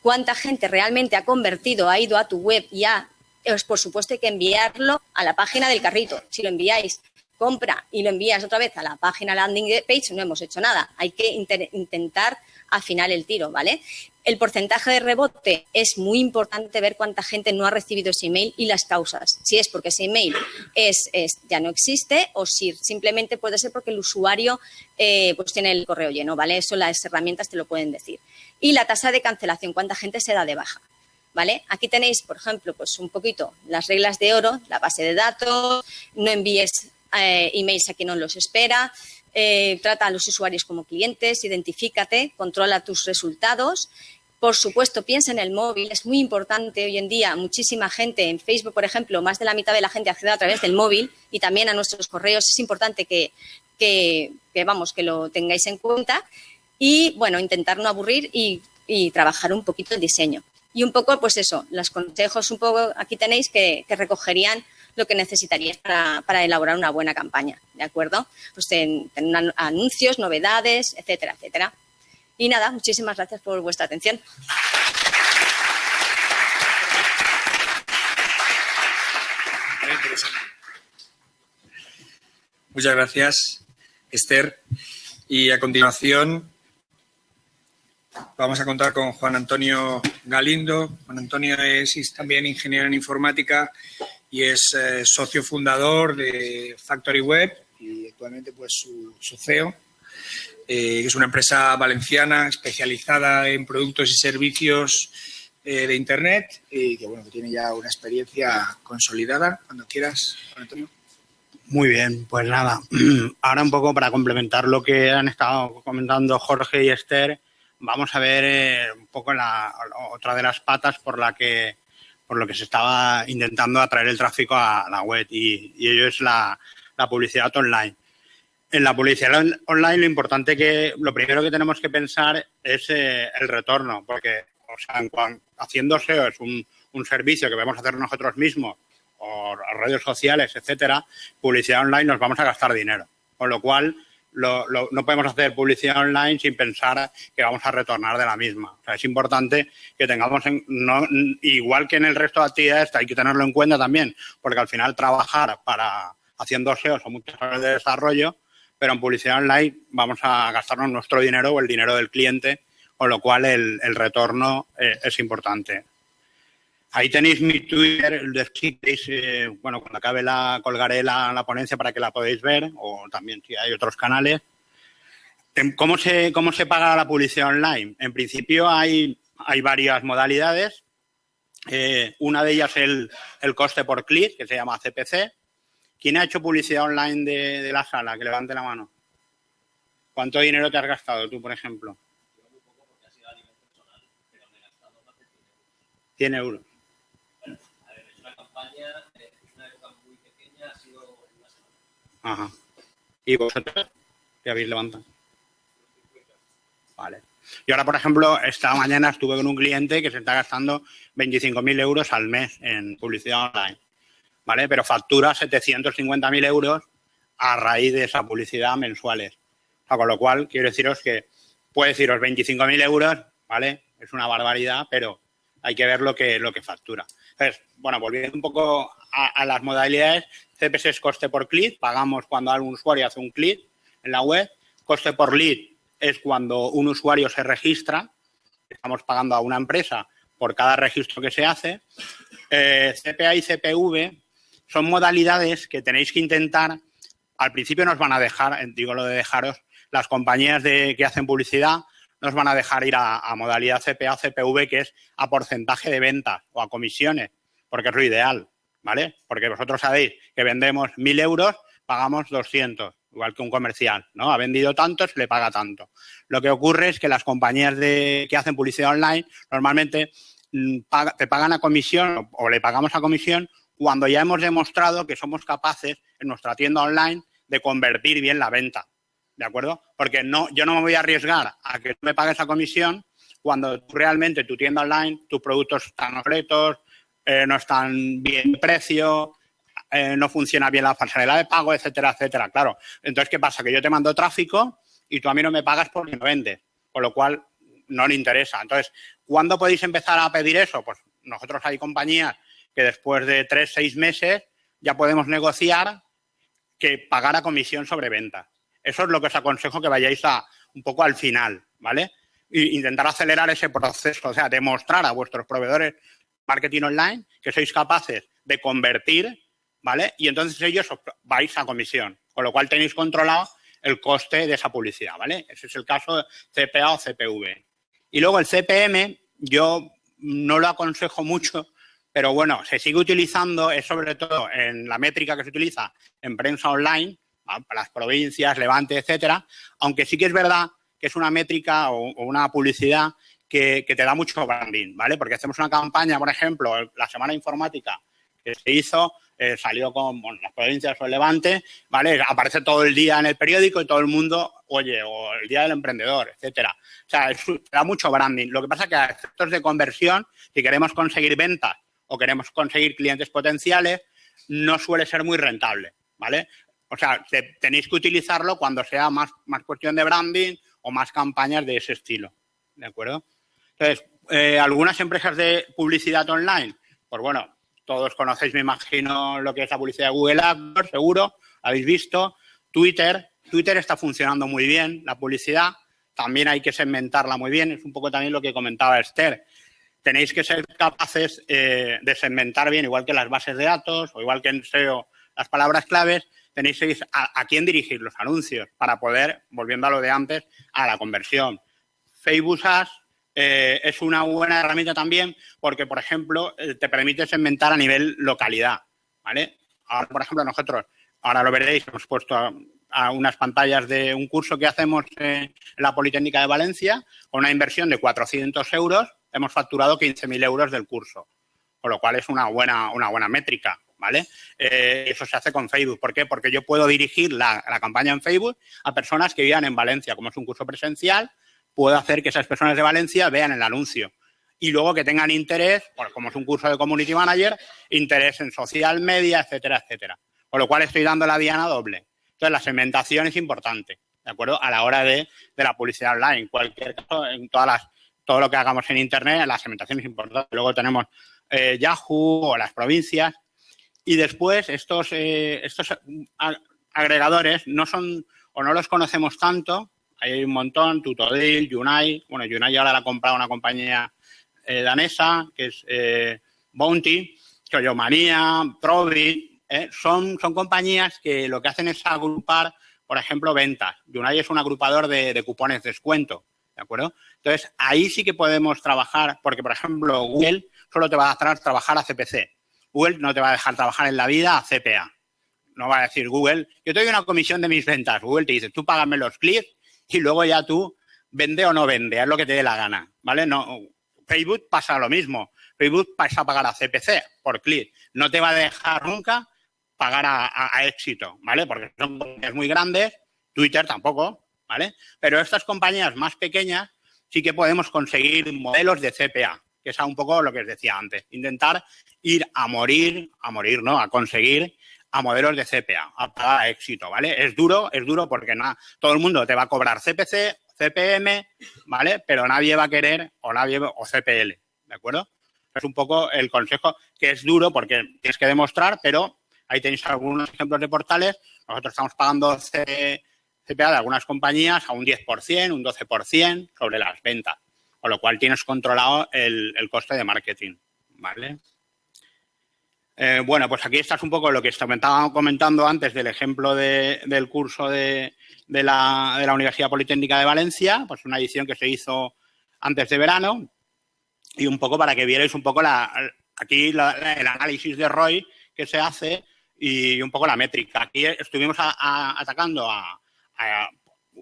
cuánta gente realmente ha convertido, ha ido a tu web y ha, pues, por supuesto hay que enviarlo a la página del carrito. Si lo enviáis compra y lo envías otra vez a la página landing page, no hemos hecho nada. Hay que intentar afinar el tiro, ¿vale? El porcentaje de rebote es muy importante ver cuánta gente no ha recibido ese email y las causas. Si es porque ese email es, ya no existe o si simplemente puede ser porque el usuario eh, pues tiene el correo lleno, ¿vale? Eso las herramientas te lo pueden decir. Y la tasa de cancelación, cuánta gente se da de baja. ¿Vale? Aquí tenéis, por ejemplo, pues un poquito las reglas de oro, la base de datos, no envíes eh, emails a quien no los espera, eh, trata a los usuarios como clientes, identifícate, controla tus resultados. Por supuesto, piensa en el móvil, es muy importante hoy en día. Muchísima gente en Facebook, por ejemplo, más de la mitad de la gente accede a través del móvil y también a nuestros correos. Es importante que, que, vamos, que lo tengáis en cuenta y, bueno, intentar no aburrir y, trabajar un poquito el diseño. Y un poco, pues eso, los consejos un poco aquí tenéis que, que recogerían lo que necesitarías para, elaborar una buena campaña, ¿de acuerdo? Pues tener anuncios, novedades, etcétera, etcétera. Y nada, muchísimas gracias por vuestra atención. Muchas gracias, Esther. Y a continuación vamos a contar con Juan Antonio Galindo. Juan Antonio es también ingeniero en informática y es eh, socio fundador de Factory Web y actualmente pues su, CEO, eh, es una empresa valenciana especializada en productos y servicios eh, de Internet y que bueno tiene ya una experiencia consolidada. Cuando quieras, Antonio. Muy bien, pues nada, *clears throat* ahora un poco para complementar lo que han estado comentando Jorge y Esther, vamos a ver un poco la, otra de las patas por la que por lo que se estaba intentando atraer el tráfico a la web y, ello es la, publicidad online. En la publicidad online lo importante que, lo primero que tenemos que pensar es eh, el retorno, porque o sea, haciendo SEO es un, servicio que vamos a hacer nosotros mismos o redes sociales, etcétera, publicidad online nos vamos a gastar dinero. Con lo cual, no podemos hacer publicidad online sin pensar que vamos a retornar de la misma. O sea, es importante que tengamos, igual que en el resto de actividades, hay que tenerlo en cuenta también, porque al final trabajar para haciendo SEO son muchas horas de desarrollo, pero en publicidad online vamos a gastarnos nuestro dinero o el dinero del cliente, con lo cual el, retorno eh, es importante. Ahí tenéis mi Twitter, eh, bueno, cuando acabe la colgaré la, ponencia para que la podáis ver, o también si hay otros canales. Em, ¿Cómo se, cómo se paga la publicidad online? En principio hay, hay varias modalidades. Eh, una de ellas es el, el, coste por clic, que se llama CPC. ¿Quién ha hecho publicidad online de, de la sala? Que levante la mano. ¿Cuánto dinero te has gastado tú, por ejemplo? 100 euros. Ajá. ¿Y vosotros qué habéis levantado? Vale. Y ahora, por ejemplo, esta mañana estuve con un cliente que se está gastando 25.000 euros al mes en publicidad online. ¿Vale? Pero factura 750.000 euros a raíz de esa publicidad mensuales. con lo cual, quiero deciros que puede deciros 25.000 euros, ¿vale? Es una barbaridad, pero hay que ver lo que, lo que factura. Entonces, bueno, volviendo un poco a las modalidades, CPS es coste por clic, pagamos cuando algún usuario hace un clic en la web. Coste por lead es cuando un usuario se registra, estamos pagando a una empresa por cada registro que se hace. Eh, CPA y CPV son modalidades que tenéis que intentar, al principio nos van a dejar, digo lo de dejaros, las compañías de, que hacen publicidad nos van a dejar ir a, a modalidad CPA CPV, que es a porcentaje de ventas o a comisiones, porque es lo ideal. ¿vale? Porque vosotros sabéis que vendemos 1.000 euros, pagamos 200, igual que un comercial, ¿no? Ha vendido tanto, se le paga tanto. Lo que ocurre es que las compañías de, que hacen publicidad online normalmente mm, te pagan a comisión o le pagamos a comisión cuando ya hemos demostrado que somos capaces en nuestra tienda online de convertir bien la venta. ¿De acuerdo? Porque no, yo no me voy a arriesgar a que me pagues a comisión cuando realmente tu tienda online, tus productos están obsoletos, eh, no están bien precio, eh, no funciona bien la pasarela de pago, etcétera, etcétera. Claro. Entonces, ¿qué pasa? Que yo te mando tráfico y tú a mí no me pagas porque no vendes, con lo cual no le interesa. Entonces, ¿cuándo podéis empezar a pedir eso? Pues nosotros hay compañías que después de tres, seis meses ya podemos negociar que pagar a comisión sobre venta. Eso es lo que os aconsejo que vayáis a un poco al final, ¿vale? E intentar acelerar ese proceso, o sea, demostrar a vuestros proveedores marketing online que sois capaces de convertir, ¿vale? Y entonces ellos os vais a comisión, con lo cual tenéis controlado el coste de esa publicidad, ¿vale? Ese es el caso CPA o CPV. Y luego el CPM, yo no lo aconsejo mucho pero bueno, se sigue utilizando, es sobre todo en la métrica que se utiliza en prensa online, las provincias, Levante, etcétera, aunque sí que es verdad que es una métrica o, una publicidad que, te da mucho branding, ¿vale? Porque hacemos una campaña, por ejemplo, la Semana Informática que se hizo, eh, salió con las provincias o el Levante, ¿vale? Aparece todo el día en el periódico y todo el mundo, oye, o el Día del Emprendedor, etcétera. O sea, da mucho branding. Lo que pasa es que a efectos de conversión, si queremos conseguir ventas o queremos conseguir clientes potenciales, no suele ser muy rentable, ¿vale? O sea, tenéis que utilizarlo cuando sea más, cuestión de branding o más campañas de ese estilo, ¿de acuerdo? Entonces, eh, algunas empresas de publicidad online, pues bueno, todos conocéis, me imagino, lo que es la publicidad de Google AdWords, seguro, habéis visto. Twitter, Twitter está funcionando muy bien, la publicidad, también hay que segmentarla muy bien, es un poco también lo que comentaba Esther tenéis que ser capaces eh, de segmentar bien, igual que las bases de datos o igual que en SEO las palabras claves, tenéis a, a quién dirigir los anuncios para poder, volviendo a lo de antes, a la conversión. Facebook Ads eh, es una buena herramienta también porque, por ejemplo, eh, te permite segmentar a nivel localidad, ¿vale? Ahora, por ejemplo, nosotros, ahora lo veréis, hemos puesto a unas pantallas de un curso que hacemos en la Politécnica de Valencia con una inversión de 400 euros hemos facturado 15.000 euros del curso, con lo cual es una buena, una buena métrica, ¿vale? Eh, eso se hace con Facebook. ¿Por qué? Porque yo puedo dirigir la, campaña en Facebook a personas que vivan en Valencia. Como es un curso presencial, puedo hacer que esas personas de Valencia vean el anuncio. Y luego que tengan interés, como es un curso de Community Manager, interés en social media, etcétera, etcétera. Con lo cual estoy dando la diana doble. Entonces, la segmentación es importante, ¿de acuerdo? A la hora de, de la publicidad online. En cualquier caso, en todas las todo lo que hagamos en Internet, la segmentación es importante. Luego tenemos eh, Yahoo o las provincias. Y después estos, eh, estos agregadores no son o no los conocemos tanto. Hay un montón, Tutodil, Unai. Bueno, Unai ahora la ha comprado una compañía eh, danesa, que es Bounty, Choyomanía, Trovi. son, son compañías que lo que hacen es agrupar, por ejemplo, ventas. Unai es un agrupador de, cupones de descuento. ¿De acuerdo? Entonces, ahí sí que podemos trabajar, porque, por ejemplo, Google solo te va a dejar trabajar a CPC. Google no te va a dejar trabajar en la vida a CPA. No va a decir Google, yo te doy una comisión de mis ventas. Google te dice, tú págame los clics y luego ya tú vende o no vende, es lo que te dé la gana, ¿vale? No, Facebook pasa lo mismo. Facebook pasa a pagar a CPC por clic. No te va a dejar nunca pagar a, a éxito, ¿vale? Porque son compañías muy grandes, Twitter tampoco, ¿vale? Pero estas compañías más pequeñas sí que podemos conseguir modelos de CPA, que es un poco lo que os decía antes, intentar ir a morir, a morir, ¿no? A conseguir a modelos de CPA, a pagar éxito, ¿vale? Es duro, es duro porque nada, todo el mundo te va a cobrar CPC, CPM, ¿vale? Pero nadie va a querer o nadie o CPL, ¿de acuerdo? Es un poco el consejo que es duro porque tienes que demostrar, pero ahí tenéis algunos ejemplos de portales. Nosotros estamos pagando C, CPA de algunas compañías a un 10%, un 12% sobre las ventas, con lo cual tienes controlado el, coste de marketing, ¿vale? Eh, bueno, pues aquí estás un poco lo que estaba comentando antes del ejemplo del curso de, la, Universidad Politécnica de Valencia, pues una edición que se hizo antes de verano y un poco para que vierais un poco la, aquí el análisis de ROI que se hace y un poco la métrica. Aquí estuvimos atacando a,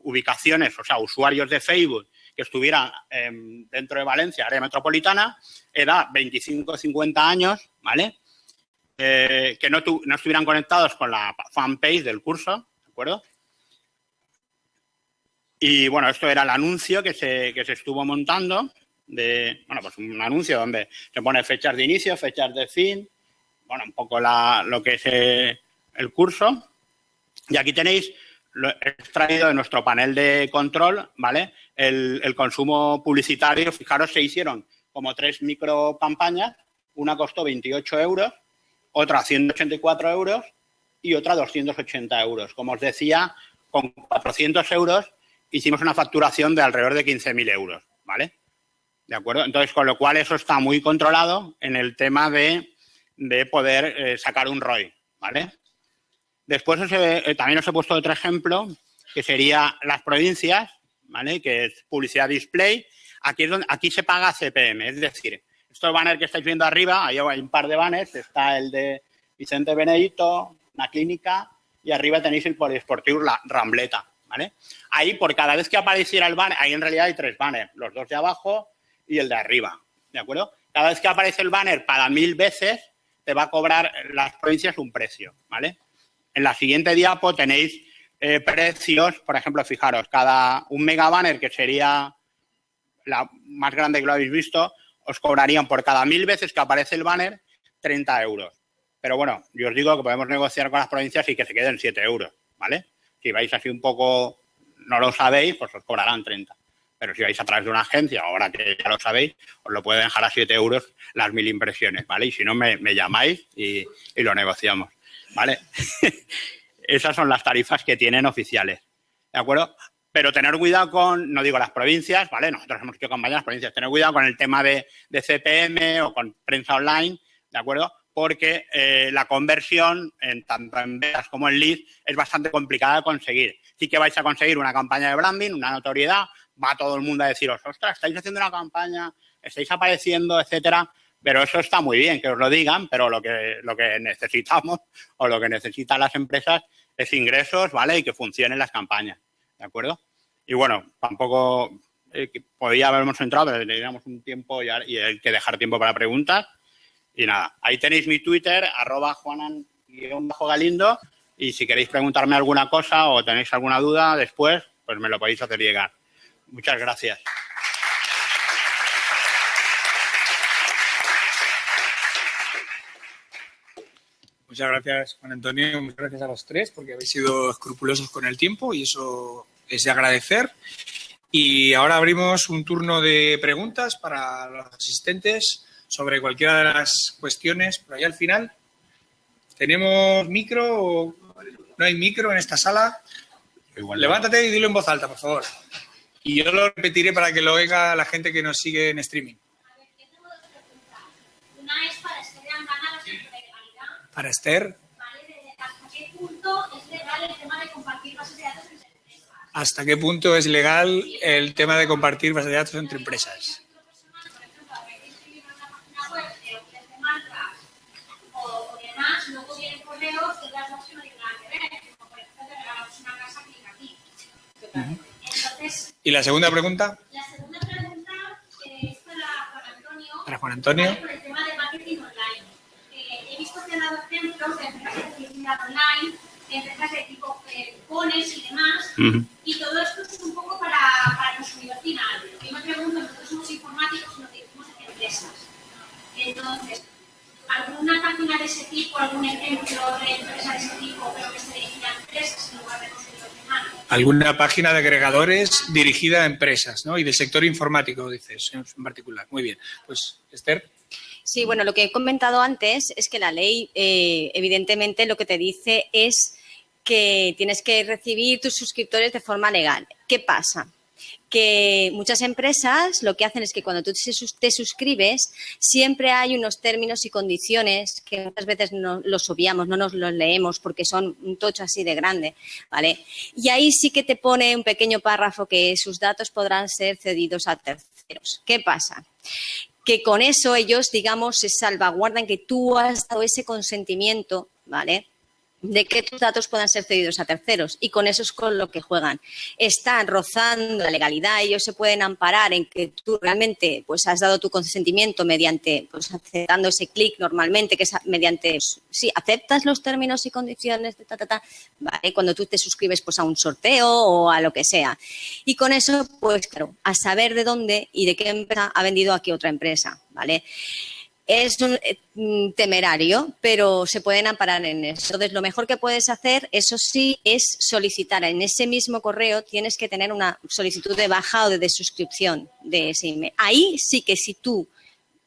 ubicaciones, o sea, usuarios de Facebook que estuvieran em, dentro de Valencia, área metropolitana, edad 25-50 años, ¿vale? Eh, que no, no estuvieran conectados con la fanpage del curso, ¿de acuerdo? Y bueno, esto era el anuncio que se, que se estuvo montando de, bueno, pues un anuncio donde se pone fechas de inicio, fechas de fin, bueno, un poco la, lo que es eh, el curso. Y aquí tenéis lo extraído de nuestro panel de control, ¿vale? El, el, consumo publicitario, fijaros, se hicieron como tres micro campañas, una costó 28 euros, otra 184 euros y otra 280 euros. Como os decía, con 400 euros hicimos una facturación de alrededor de 15.000 euros, ¿vale? ¿De acuerdo? Entonces, con lo cual eso está muy controlado en el tema de, poder eh, sacar un ROI, ¿vale? Después eh, también os he puesto otro ejemplo, que sería las provincias, ¿vale? Que es publicidad display. Aquí, es donde, aquí se paga CPM, es decir, estos banners que estáis viendo arriba, ahí hay un par de banners, está el de Vicente Benedito, una clínica, y arriba tenéis el poliesportivo La Rambleta, ¿vale? Ahí, por cada vez que apareciera el banner, ahí en realidad hay tres banners, los dos de abajo y el de arriba, ¿de acuerdo? Cada vez que aparece el banner para mil veces, te va a cobrar las provincias un precio, ¿vale? En la siguiente diapo tenéis eh, precios, por ejemplo, fijaros, cada un mega banner, que sería la más grande que lo habéis visto, os cobrarían por cada mil veces que aparece el banner 30 euros. Pero bueno, yo os digo que podemos negociar con las provincias y que se queden 7 euros, ¿vale? Si vais así un poco, no lo sabéis, pues os cobrarán 30. Pero si vais a través de una agencia, ahora que ya lo sabéis, os lo puede dejar a 7 euros las mil impresiones, ¿vale? Y si no, me, llamáis y, lo negociamos, ¿vale? *laughs* Esas son las tarifas que tienen oficiales, ¿de acuerdo? Pero tener cuidado con, no digo las provincias, ¿vale? Nosotros hemos hecho campañas las provincias, tener cuidado con el tema de, CPM o con prensa online, ¿de acuerdo? Porque eh, la conversión, en tanto en ventas como en leads, es bastante complicada de conseguir. Sí que vais a conseguir una campaña de branding, una notoriedad, va todo el mundo a deciros, ostras, estáis haciendo una campaña, estáis apareciendo, etcétera, pero eso está muy bien que os lo digan, pero lo que, lo que necesitamos *laughs* o lo que necesitan las empresas es ingresos, ¿vale? Y que funcionen las campañas, ¿de acuerdo? Y bueno, tampoco eh, podía habernos entrado, pero teníamos un tiempo y, hay que dejar tiempo para preguntas. Y nada, ahí tenéis mi Twitter, arroba juanan-galindo, y si queréis preguntarme alguna cosa o tenéis alguna duda después, pues me lo podéis hacer llegar. Muchas gracias. Muchas gracias, Juan Antonio. Muchas gracias a los tres porque habéis sido escrupulosos con el tiempo y eso es de agradecer. Y ahora abrimos un turno de preguntas para los asistentes sobre cualquiera de las cuestiones. Por ahí al final, ¿tenemos micro o no hay micro en esta sala? Levántate y dilo en voz alta, por favor. Y yo lo repetiré para que lo oiga la gente que nos sigue en streaming. Para Esther. ¿Hasta qué punto es legal el tema de compartir bases de datos entre empresas? ¿Hasta qué punto es legal el tema de compartir bases de datos entre empresas? ¿Y la segunda pregunta? La segunda pregunta es para Juan Antonio. Para Juan Antonio. De empresas de publicidad online, empresas de tipo eh, cupones y demás. Y todo esto es un poco para, para el consumidor final. Yo me pregunto, nosotros somos informáticos y nos dirigimos a empresas. Entonces, ¿alguna página de ese tipo, algún ejemplo de empresa de ese tipo, pero que se dirigía a empresas en lugar de alguna página de agregadores dirigida a empresas, ¿no? Y del sector informático, dices, en particular. Muy bien. Pues, Esther. Sí, bueno, lo que he comentado antes es que la ley, eh, evidentemente, lo que te dice es que tienes que recibir tus suscriptores de forma legal. ¿Qué pasa? que muchas empresas lo que hacen es que cuando tú te suscribes siempre hay unos términos y condiciones que muchas veces no los obviamos, no nos los leemos porque son un tocho así de grande, ¿vale? Y ahí sí que te pone un pequeño párrafo que sus datos podrán ser cedidos a terceros. ¿Qué pasa? Que con eso ellos, digamos, se salvaguardan que tú has dado ese consentimiento, ¿vale? De que tus datos puedan ser cedidos a terceros y con eso es con lo que juegan. Están rozando la legalidad, ellos se pueden amparar en que tú realmente pues has dado tu consentimiento mediante pues aceptando ese clic normalmente que es mediante sí, aceptas los términos y condiciones de ta ta ta, ¿vale? Cuando tú te suscribes pues a un sorteo o a lo que sea. Y con eso pues claro, a saber de dónde y de qué empresa ha vendido aquí otra empresa, ¿vale? Es un, eh, mm, temerario, pero se pueden amparar en eso. Entonces, lo mejor que puedes hacer, eso sí, es solicitar en ese mismo correo, tienes que tener una solicitud de baja o de desuscripción de ese email. Ahí sí que si tú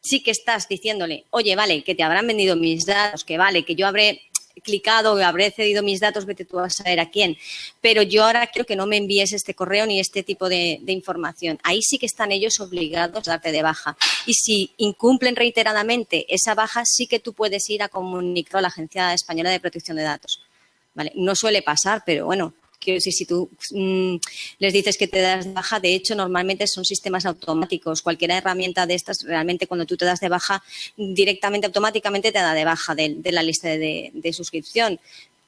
sí que estás diciéndole, oye, vale, que te habrán vendido mis datos, que vale, que yo habré clicado, habré cedido mis datos, vete tú a saber a quién. Pero yo ahora quiero que no me envíes este correo ni este tipo de, información. Ahí sí que están ellos obligados a darte de baja. Y si incumplen reiteradamente esa baja, sí que tú puedes ir a comunicar a la Agencia Española de Protección de Datos. ¿Vale? No suele pasar, pero bueno, Quiero decir, si tú mm, les dices que te das de baja, de hecho, normalmente son sistemas automáticos. Cualquier herramienta de estas, realmente cuando tú te das de baja, directamente, automáticamente te da de baja de, la lista de, suscripción.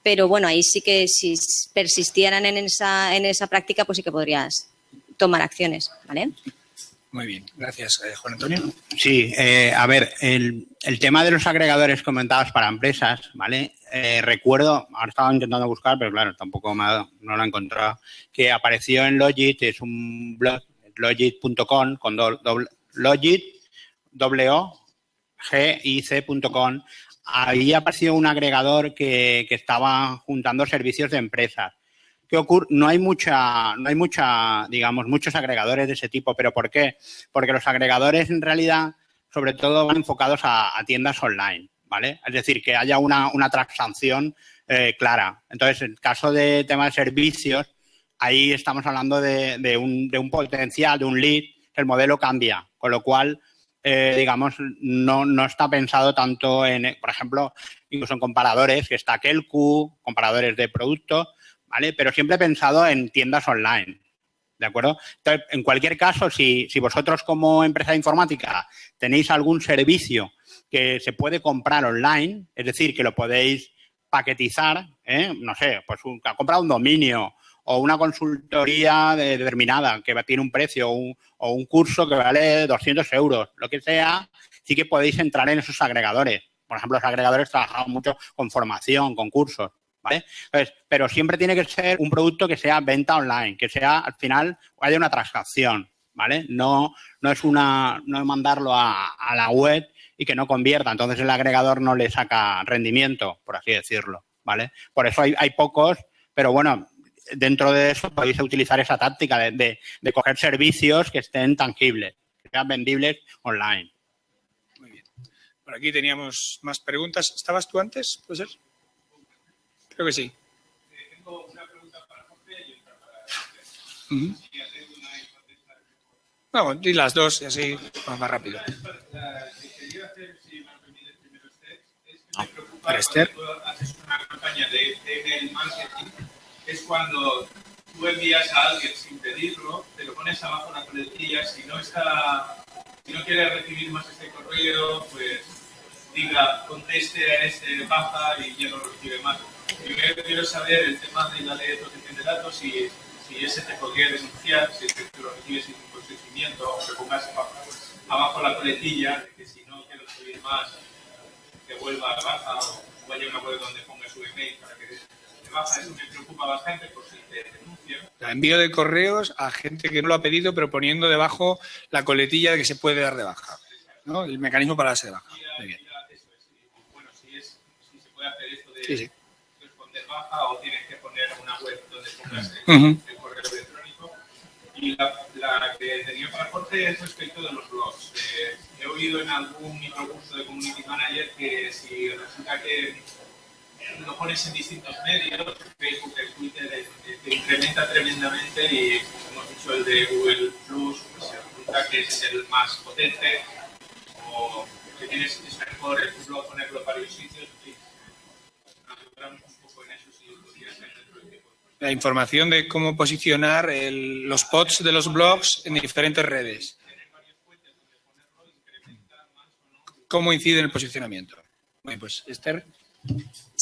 Pero bueno, ahí sí que si persistieran en esa, en esa práctica, pues sí que podrías tomar acciones, ¿vale? Muy bien, gracias. Eh, Juan Antonio. Sí, eh, a ver, el, el, tema de los agregadores comentados para empresas, ¿vale? Eh, recuerdo, ahora estaba intentando buscar, pero claro, tampoco no lo he encontrado, que apareció en Logit, es un blog, logit.com, con doble, Logit, W, G, I, C.com. Ahí apareció un agregador que, que estaba juntando servicios de empresas ¿Qué ocurre? No hay mucha, no hay mucha, digamos, muchos agregadores de ese tipo. ¿Pero por qué? Porque los agregadores en realidad, sobre todo, van enfocados a, tiendas online, ¿vale? Es decir, que haya una, una transacción eh, clara. Entonces, en caso de tema de servicios, ahí estamos hablando de, un, de un potencial, de un lead, el modelo cambia, con lo cual eh, digamos, no, no, está pensado tanto en, por ejemplo, incluso en comparadores, que está Kelku, comparadores de productos, ¿vale? Pero siempre he pensado en tiendas online, ¿de acuerdo? En cualquier caso, si, vosotros como empresa de informática tenéis algún servicio que se puede comprar online, es decir, que lo podéis paquetizar, ¿eh? no sé, pues un, ha comprado un dominio o una consultoría determinada que tiene un precio o un curso que vale 200 euros, lo que sea, sí que podéis entrar en esos agregadores. Por ejemplo, los agregadores trabajan mucho con formación, con cursos. ¿Vale? pero siempre tiene que ser un producto que sea venta online, que sea al final haya una transacción, ¿vale? No, no es una, no mandarlo a, la web y que no convierta, entonces el agregador no le saca rendimiento, por así decirlo, ¿vale? Por eso hay, pocos, pero bueno, dentro de eso podéis utilizar esa táctica de, de, coger servicios que estén tangibles, que sean vendibles online. Muy bien. Por aquí teníamos más preguntas. ¿Estabas tú antes? ¿Puede ser? Creo que sí. tengo una pregunta para Jorge y otra para uh Vamos, y las dos y así va más rápido. La que quería hacer, si me permite primero Esther, es que me preocupa para Esther. cuando haces una campaña de, email marketing, es cuando tú envías a alguien sin pedirlo, te lo pones abajo la coletilla, si no está, si no quiere recibir más este correo, pues diga, conteste a este baja y ya no recibe más. Primero quiero saber el tema de la ley de protección de datos, si, si ese te podría denunciar, si es que tú lo recibes sin consentimiento, o que pongas abajo la coletilla de que si no quiero subir más, que vuelva a baja o vaya a una web donde ponga su email para que te baja. Eso me preocupa bastante por si te denuncian. Envío de correos a gente que no lo ha pedido, pero poniendo debajo la coletilla de que se puede dar de baja. ¿no? El mecanismo para darse de baja. Muy bien. De... Sí, sí o tienes que poner una web donde pongas el, correo electrónico. Y la, la, que tenía para Jorge es respecto de los blogs. Eh, he oído en algún microcurso de Community Manager que si resulta que lo pones en distintos medios, Facebook, Twitter, eh, te incrementa tremendamente y hemos dicho el de Google Plus, pues se resulta que es el más potente o que tienes, es mejor el blog ponerlo en varios sitios. La información de cómo posicionar los pods de los blogs en diferentes redes. cómo incide en el posicionamiento. Bueno, pues Esther.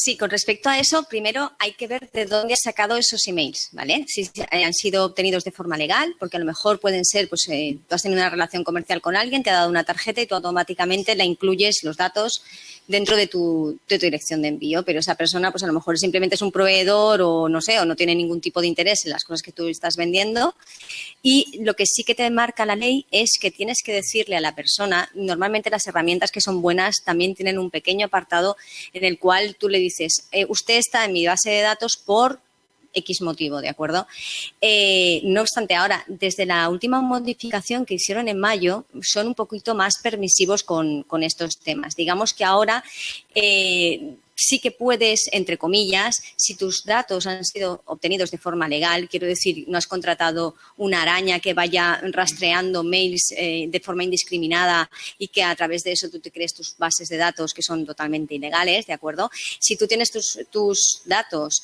Sí, con respecto a eso, primero hay que ver de dónde has sacado esos emails, ¿vale? Si han sido obtenidos de forma legal, porque a lo mejor pueden ser, pues eh, tú has tenido una relación comercial con alguien, te ha dado una tarjeta y tú automáticamente la incluyes los datos dentro de tu, de tu dirección de envío, pero esa persona, pues a lo mejor simplemente es un proveedor o no sé, o no tiene ningún tipo de interés en las cosas que tú estás vendiendo. Y lo que sí que te marca la ley es que tienes que decirle a la persona, normalmente las herramientas que son buenas también tienen un pequeño apartado en el cual tú le dices dices, eh, usted está en mi base de datos por X motivo, ¿de acuerdo? Eh, no obstante, ahora, desde la última modificación que hicieron en mayo, son un poquito más permisivos con, estos temas. Digamos que ahora eh, sí que puedes, entre comillas, si tus datos han sido obtenidos de forma legal, quiero decir, no has contratado una araña que vaya rastreando mails eh, de forma indiscriminada y que a través de eso tú te crees tus bases de datos que son totalmente ilegales, ¿de acuerdo? Si tú tienes tus, tus datos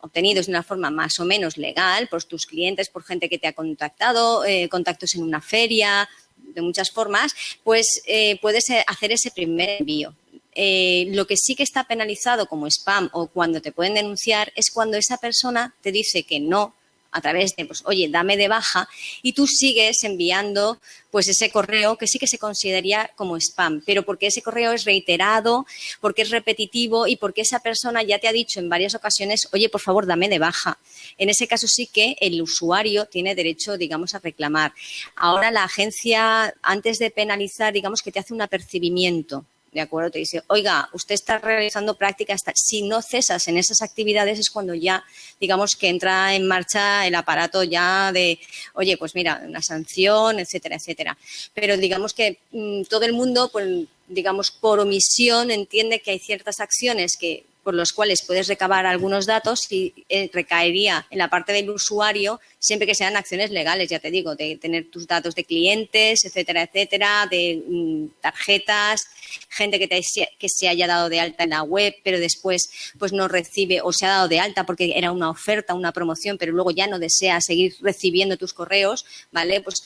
obtenidos de una forma más o menos legal por tus clientes, por gente que te ha contactado, eh, contactos en una feria, de muchas formas, pues eh, puedes hacer ese primer envío. Eh, lo que sí que está penalizado como spam o cuando te pueden denunciar es cuando esa persona te dice que no a través de, pues, oye, dame de baja, y tú sigues enviando, pues, ese correo que sí que se consideraría como spam, pero porque ese correo es reiterado, porque es repetitivo y porque esa persona ya te ha dicho en varias ocasiones, oye, por favor, dame de baja. En ese caso sí que el usuario tiene derecho, digamos, a reclamar. Ahora la agencia, antes de penalizar, digamos que te hace un apercibimiento ¿de acuerdo? Te dice, oiga, usted está realizando prácticas, si no cesas en esas actividades es cuando ya, digamos, que entra en marcha el aparato ya de, oye, pues mira, una sanción, etcétera, etcétera. Pero digamos que mm, todo el mundo, pues, digamos, por omisión entiende que hay ciertas acciones que por los cuales puedes recabar algunos datos y eh, recaería en la parte del usuario siempre que sean acciones legales, ya te digo, de tener tus datos de clientes, etcétera, etcétera, de mm, tarjetas, gente que, te, que se haya dado de alta en la web, pero después pues no recibe o se ha dado de alta porque era una oferta, una promoción, pero luego ya no desea seguir recibiendo tus correos, ¿vale? Pues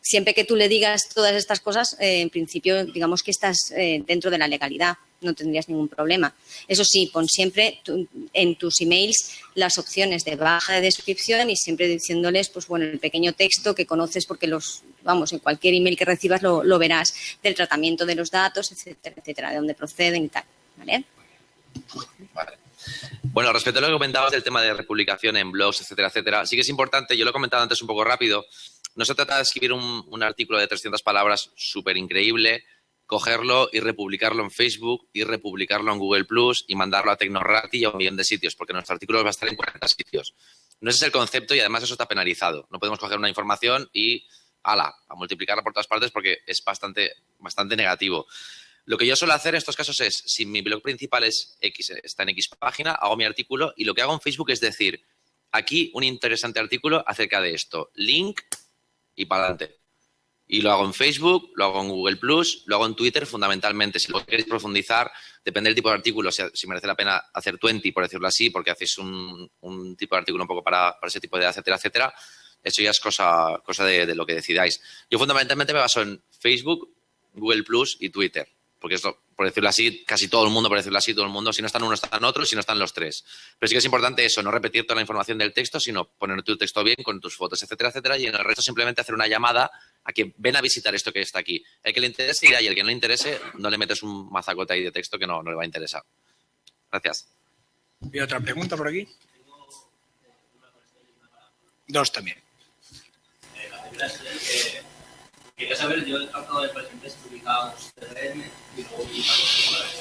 siempre que tú le digas todas estas cosas, eh, en principio, digamos que estás eh, dentro de la legalidad no tendrías ningún problema. Eso sí, pon siempre en tus emails las opciones de baja de descripción y siempre diciéndoles, pues bueno, el pequeño texto que conoces porque los, vamos, en cualquier email que recibas lo, verás, del tratamiento de los datos, etcétera, etcétera, de dónde proceden y tal, ¿vale? Bueno, respecto a lo que comentabas del tema de republicación en blogs, etcétera, etcétera, sí que es importante, yo lo he comentado antes un poco rápido, no se trata de escribir un, artículo de 300 palabras súper increíble, cogerlo y republicarlo en Facebook y republicarlo en Google Plus y mandarlo a Tecnorati y a un millón de sitios, porque nuestro artículo va a estar en 40 sitios. No ese es el concepto y además eso está penalizado. No podemos coger una información y ala, a multiplicarla por todas partes porque es bastante, bastante negativo. Lo que yo suelo hacer en estos casos es, si mi blog principal es X, está en X página, hago mi artículo y lo que hago en Facebook es decir, aquí un interesante artículo acerca de esto, link y para adelante. Y lo hago en Facebook, lo hago en Google Plus, lo hago en Twitter fundamentalmente. Si lo queréis profundizar, depende del tipo de artículo, si, merece la pena hacer 20, por decirlo así, porque hacéis un, tipo de artículo un poco para, ese tipo de etcétera, etcétera. Eso ya es cosa, cosa de, lo que decidáis. Yo fundamentalmente me baso en Facebook, Google Plus y Twitter. Porque esto, por decirlo así, casi todo el mundo, por decirlo así, todo el mundo, si no están uno, están otros, si no están los tres. Pero sí que es importante eso, no repetir toda la información del texto, sino poner tu texto bien con tus fotos, etcétera, etcétera, y en el resto simplemente hacer una llamada a que ven a visitar esto que está aquí. El que le interese irá y el que no le interese, no le metes un mazacote ahí de texto que no, no le va a interesar. Gracias. ¿Y otra pregunta por aquí? Dos también. Eh, quería saber, yo he tratado de presentar publicados CRM y luego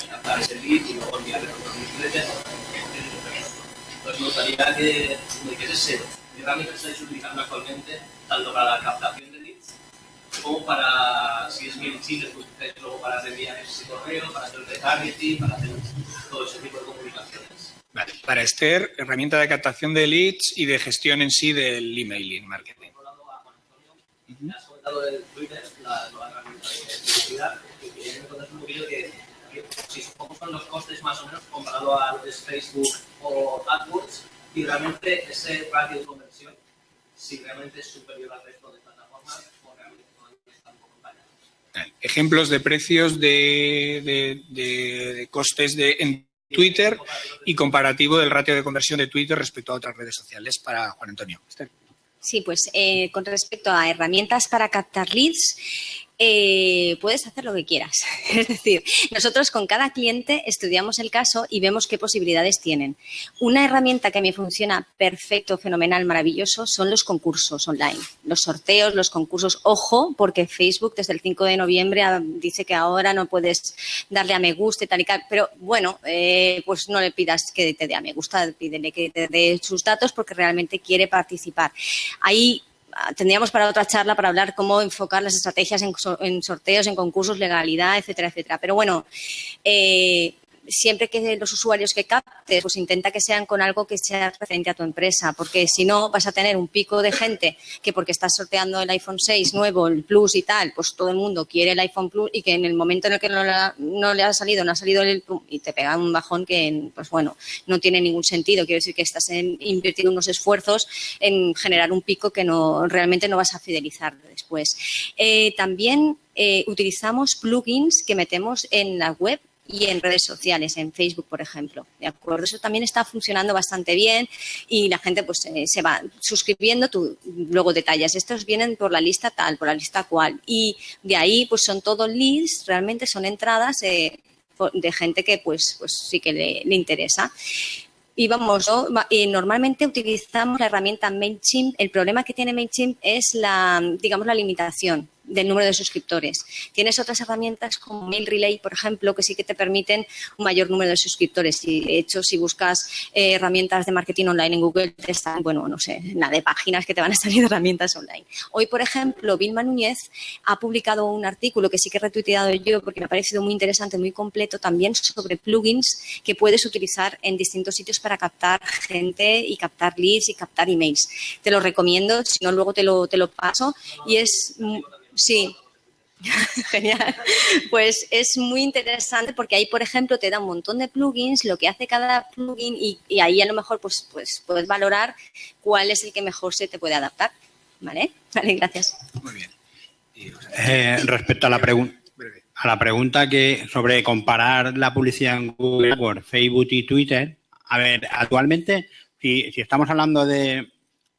captar ese lead y luego enviarle otros newsletters. Entonces me gustaría que me dijese qué herramientas estáis utilizando actualmente, tanto para la captación como para, si es bien Chile, pues luego para enviar ese correo, para hacer retargeting, para hacer todo ese tipo de comunicaciones. Vale. Para Esther, herramienta de captación de leads y de gestión en sí del emailing marketing. Uh -huh. Comentado del Twitter, la nueva herramienta de publicidad, y quería que me un poquito que, que si cómo son los costes más o menos comparado a lo que es Facebook o AdWords, y realmente ese ratio de conversión, si realmente es superior al resto de plataformas Ejemplos de precios de, de, costes de, en Twitter y comparativo del ratio de conversión de Twitter respecto a otras redes sociales para Juan Antonio. Sí, pues eh, con respecto a herramientas para captar leads, eh, puedes hacer lo que quieras. *laughs* Es decir, nosotros con cada cliente estudiamos el caso y vemos qué posibilidades tienen. Una herramienta que a mí funciona perfecto, fenomenal, maravilloso son los concursos online, los sorteos, los concursos. Ojo, porque Facebook desde el 5 de noviembre dice que ahora no puedes darle a me gusta y tal y tal. Pero bueno, eh, pues no le pidas que te dé a me gusta, pídele que te dé sus datos porque realmente quiere participar. Ahí tendríamos para otra charla para hablar cómo enfocar las estrategias en, sorteos, en concursos, legalidad, etcétera, etcétera. Pero bueno, eh, siempre que los usuarios que captes, pues intenta que sean con algo que sea referente a tu empresa, porque si no vas a tener un pico de gente que porque estás sorteando el iPhone 6 nuevo, el Plus y tal, pues todo el mundo quiere el iPhone Plus y que en el momento en el que no, le ha salido, no ha salido el y te pega un bajón que, pues bueno, no tiene ningún sentido. Quiero decir que estás invirtiendo unos esfuerzos en generar un pico que no realmente no vas a fidelizar después. Eh, también eh, utilizamos plugins que metemos en la web y en redes sociales, en Facebook, por ejemplo. ¿De acuerdo? Eso también está funcionando bastante bien y la gente pues eh, se va suscribiendo, tú luego detallas, estos vienen por la lista tal, por la lista cual y de ahí pues son todos leads, realmente son entradas de gente que pues, pues sí que le, interesa. Y vamos, y normalmente utilizamos la herramienta MailChimp. El problema que tiene MailChimp es la, digamos, la limitación del número de suscriptores. Tienes otras herramientas como Mail Relay, por ejemplo, que sí que te permiten un mayor número de suscriptores. Y de hecho, si buscas eh, herramientas de marketing online en Google, están, bueno, no sé, nada de páginas que te van a *laughs* salir herramientas online. Hoy, por ejemplo, Vilma Núñez ha publicado un artículo que sí que he retuiteado yo porque me ha parecido muy interesante, muy completo, también sobre plugins que puedes utilizar en distintos sitios para captar gente y captar leads y captar emails. Te lo recomiendo, si no, luego te lo, te lo paso. Y es Sí, *laughs* Genial. Pues es muy interesante porque ahí, por ejemplo, te da un montón de plugins, lo que hace cada plugin y, ahí a lo mejor pues, pues puedes valorar cuál es el que mejor se te puede adaptar. ¿Vale? *laughs* Vale, gracias. Muy bien. Eh, respecto a la pregunta a la pregunta que sobre comparar la publicidad en Google, Facebook y Twitter, a ver, actualmente, si estamos hablando de,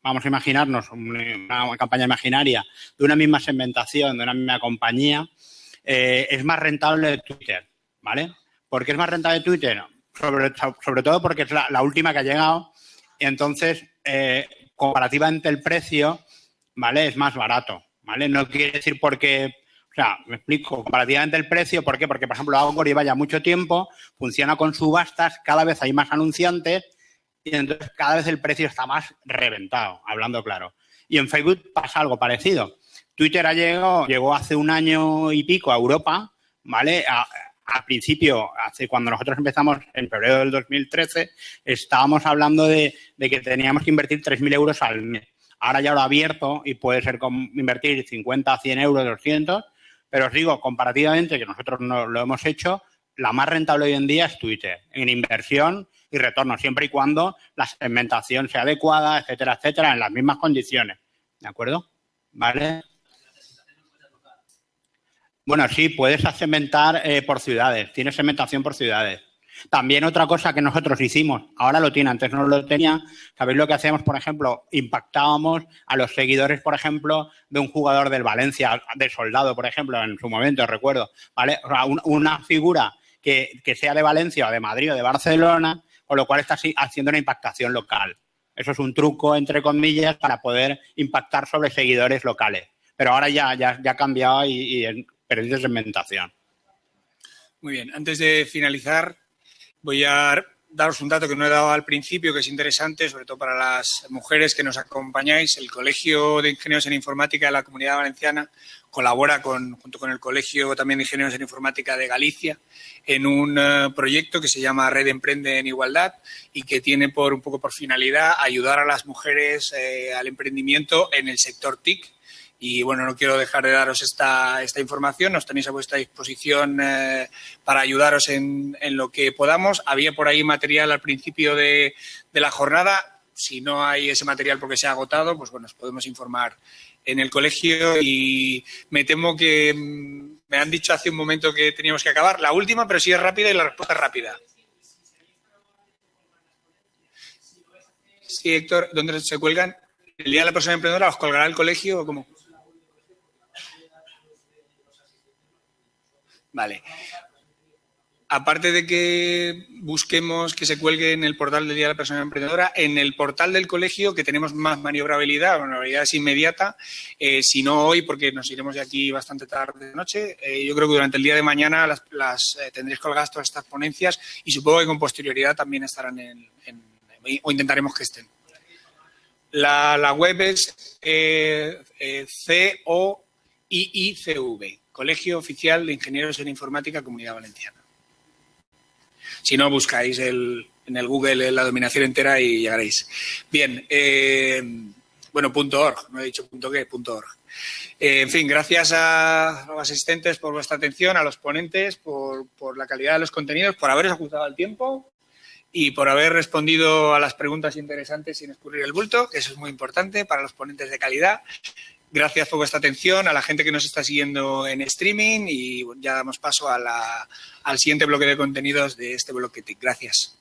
vamos a imaginarnos una, campaña imaginaria de una misma segmentación, de una misma compañía, eh, es más rentable Twitter, ¿vale? ¿Por qué es más rentable Twitter? Sobre, sobre todo porque es la, última que ha llegado y entonces, eh, comparativamente el precio, ¿vale? Es más barato, ¿vale? No quiere decir porque... O sea, me explico, comparativamente el precio, ¿por qué? Porque, por ejemplo, Angor lleva ya mucho tiempo, funciona con subastas, cada vez hay más anunciantes y entonces cada vez el precio está más reventado, hablando claro. Y en Facebook pasa algo parecido. Twitter ha llegado, llegó hace un año y pico a Europa, ¿vale? al principio, hace cuando nosotros empezamos en febrero del 2013, estábamos hablando de, que teníamos que invertir 3.000 euros al mes. Ahora ya lo ha abierto y puede ser invertir 50, 100 euros, 200, pero os digo, comparativamente, que nosotros no lo hemos hecho, la más rentable hoy en día es Twitter. En inversión y retorno, siempre y cuando la segmentación sea adecuada, etcétera, etcétera, en las mismas condiciones. ¿De acuerdo? ¿Vale? Bueno, sí, puedes segmentar eh, por ciudades, tienes segmentación por ciudades. También otra cosa que nosotros hicimos, ahora lo tiene, antes no lo tenía, ¿sabéis lo que hacíamos, por ejemplo? Impactábamos a los seguidores, por ejemplo, de un jugador del Valencia, de soldado, por ejemplo, en su momento, recuerdo, ¿vale? O sea, una figura que, que, sea de Valencia o de Madrid o de Barcelona, con lo cual estás haciendo una impactación local. Eso es un truco, entre comillas, para poder impactar sobre seguidores locales. Pero ahora ya, ya, ha cambiado y, y perdido segmentación. Muy bien. Antes de finalizar, voy a daros un dato que no he dado al principio, que es interesante, sobre todo para las mujeres que nos acompañáis. El Colegio de Ingenieros en Informática de la Comunidad Valenciana colabora con, junto con el Colegio también de Ingenieros en Informática de Galicia en un eh, proyecto que se llama Red Emprende en Igualdad y que tiene por un poco por finalidad ayudar a las mujeres eh, al emprendimiento en el sector TIC. Y bueno, no quiero dejar de daros esta, esta información, nos tenéis a vuestra disposición eh, para ayudaros en, en, lo que podamos. Había por ahí material al principio de, de la jornada, si no hay ese material porque se ha agotado, pues bueno, os podemos informar en el colegio y me temo que mm, Me han dicho hace un momento que teníamos que acabar. La última, pero sí es rápida y la respuesta es rápida. Sí, Héctor, ¿dónde se cuelgan? ¿El día de la persona emprendedora os colgará el colegio o cómo? Vale aparte de que busquemos que se cuelgue en el portal del Día de la Persona Emprendedora, en el portal del colegio, que tenemos más maniobrabilidad, maniobrabilidad es inmediata, eh, si no hoy, porque nos iremos de aquí bastante tarde de noche, eh, yo creo que durante el día de mañana las, eh, tendréis colgadas todas estas ponencias y supongo que con posterioridad también estarán en, o intentaremos que estén. La, la web es COIICV, Colegio Oficial de Ingenieros en Informática Comunidad Valenciana. Si no, buscáis en el Google la dominación entera y llegaréis. Bien, eh, bueno, punto .org, no he dicho punto .qué, punto .org. Eh, en fin, gracias a los asistentes por vuestra atención, a los ponentes por, por la calidad de los contenidos, por haberos ajustado el tiempo y por haber respondido a las preguntas interesantes sin escurrir el bulto, que eso es muy importante para los ponentes de calidad. Gracias por vuestra atención, a la gente que nos está siguiendo en streaming y ya damos paso al siguiente bloque de contenidos de este bloque TIC. Gracias.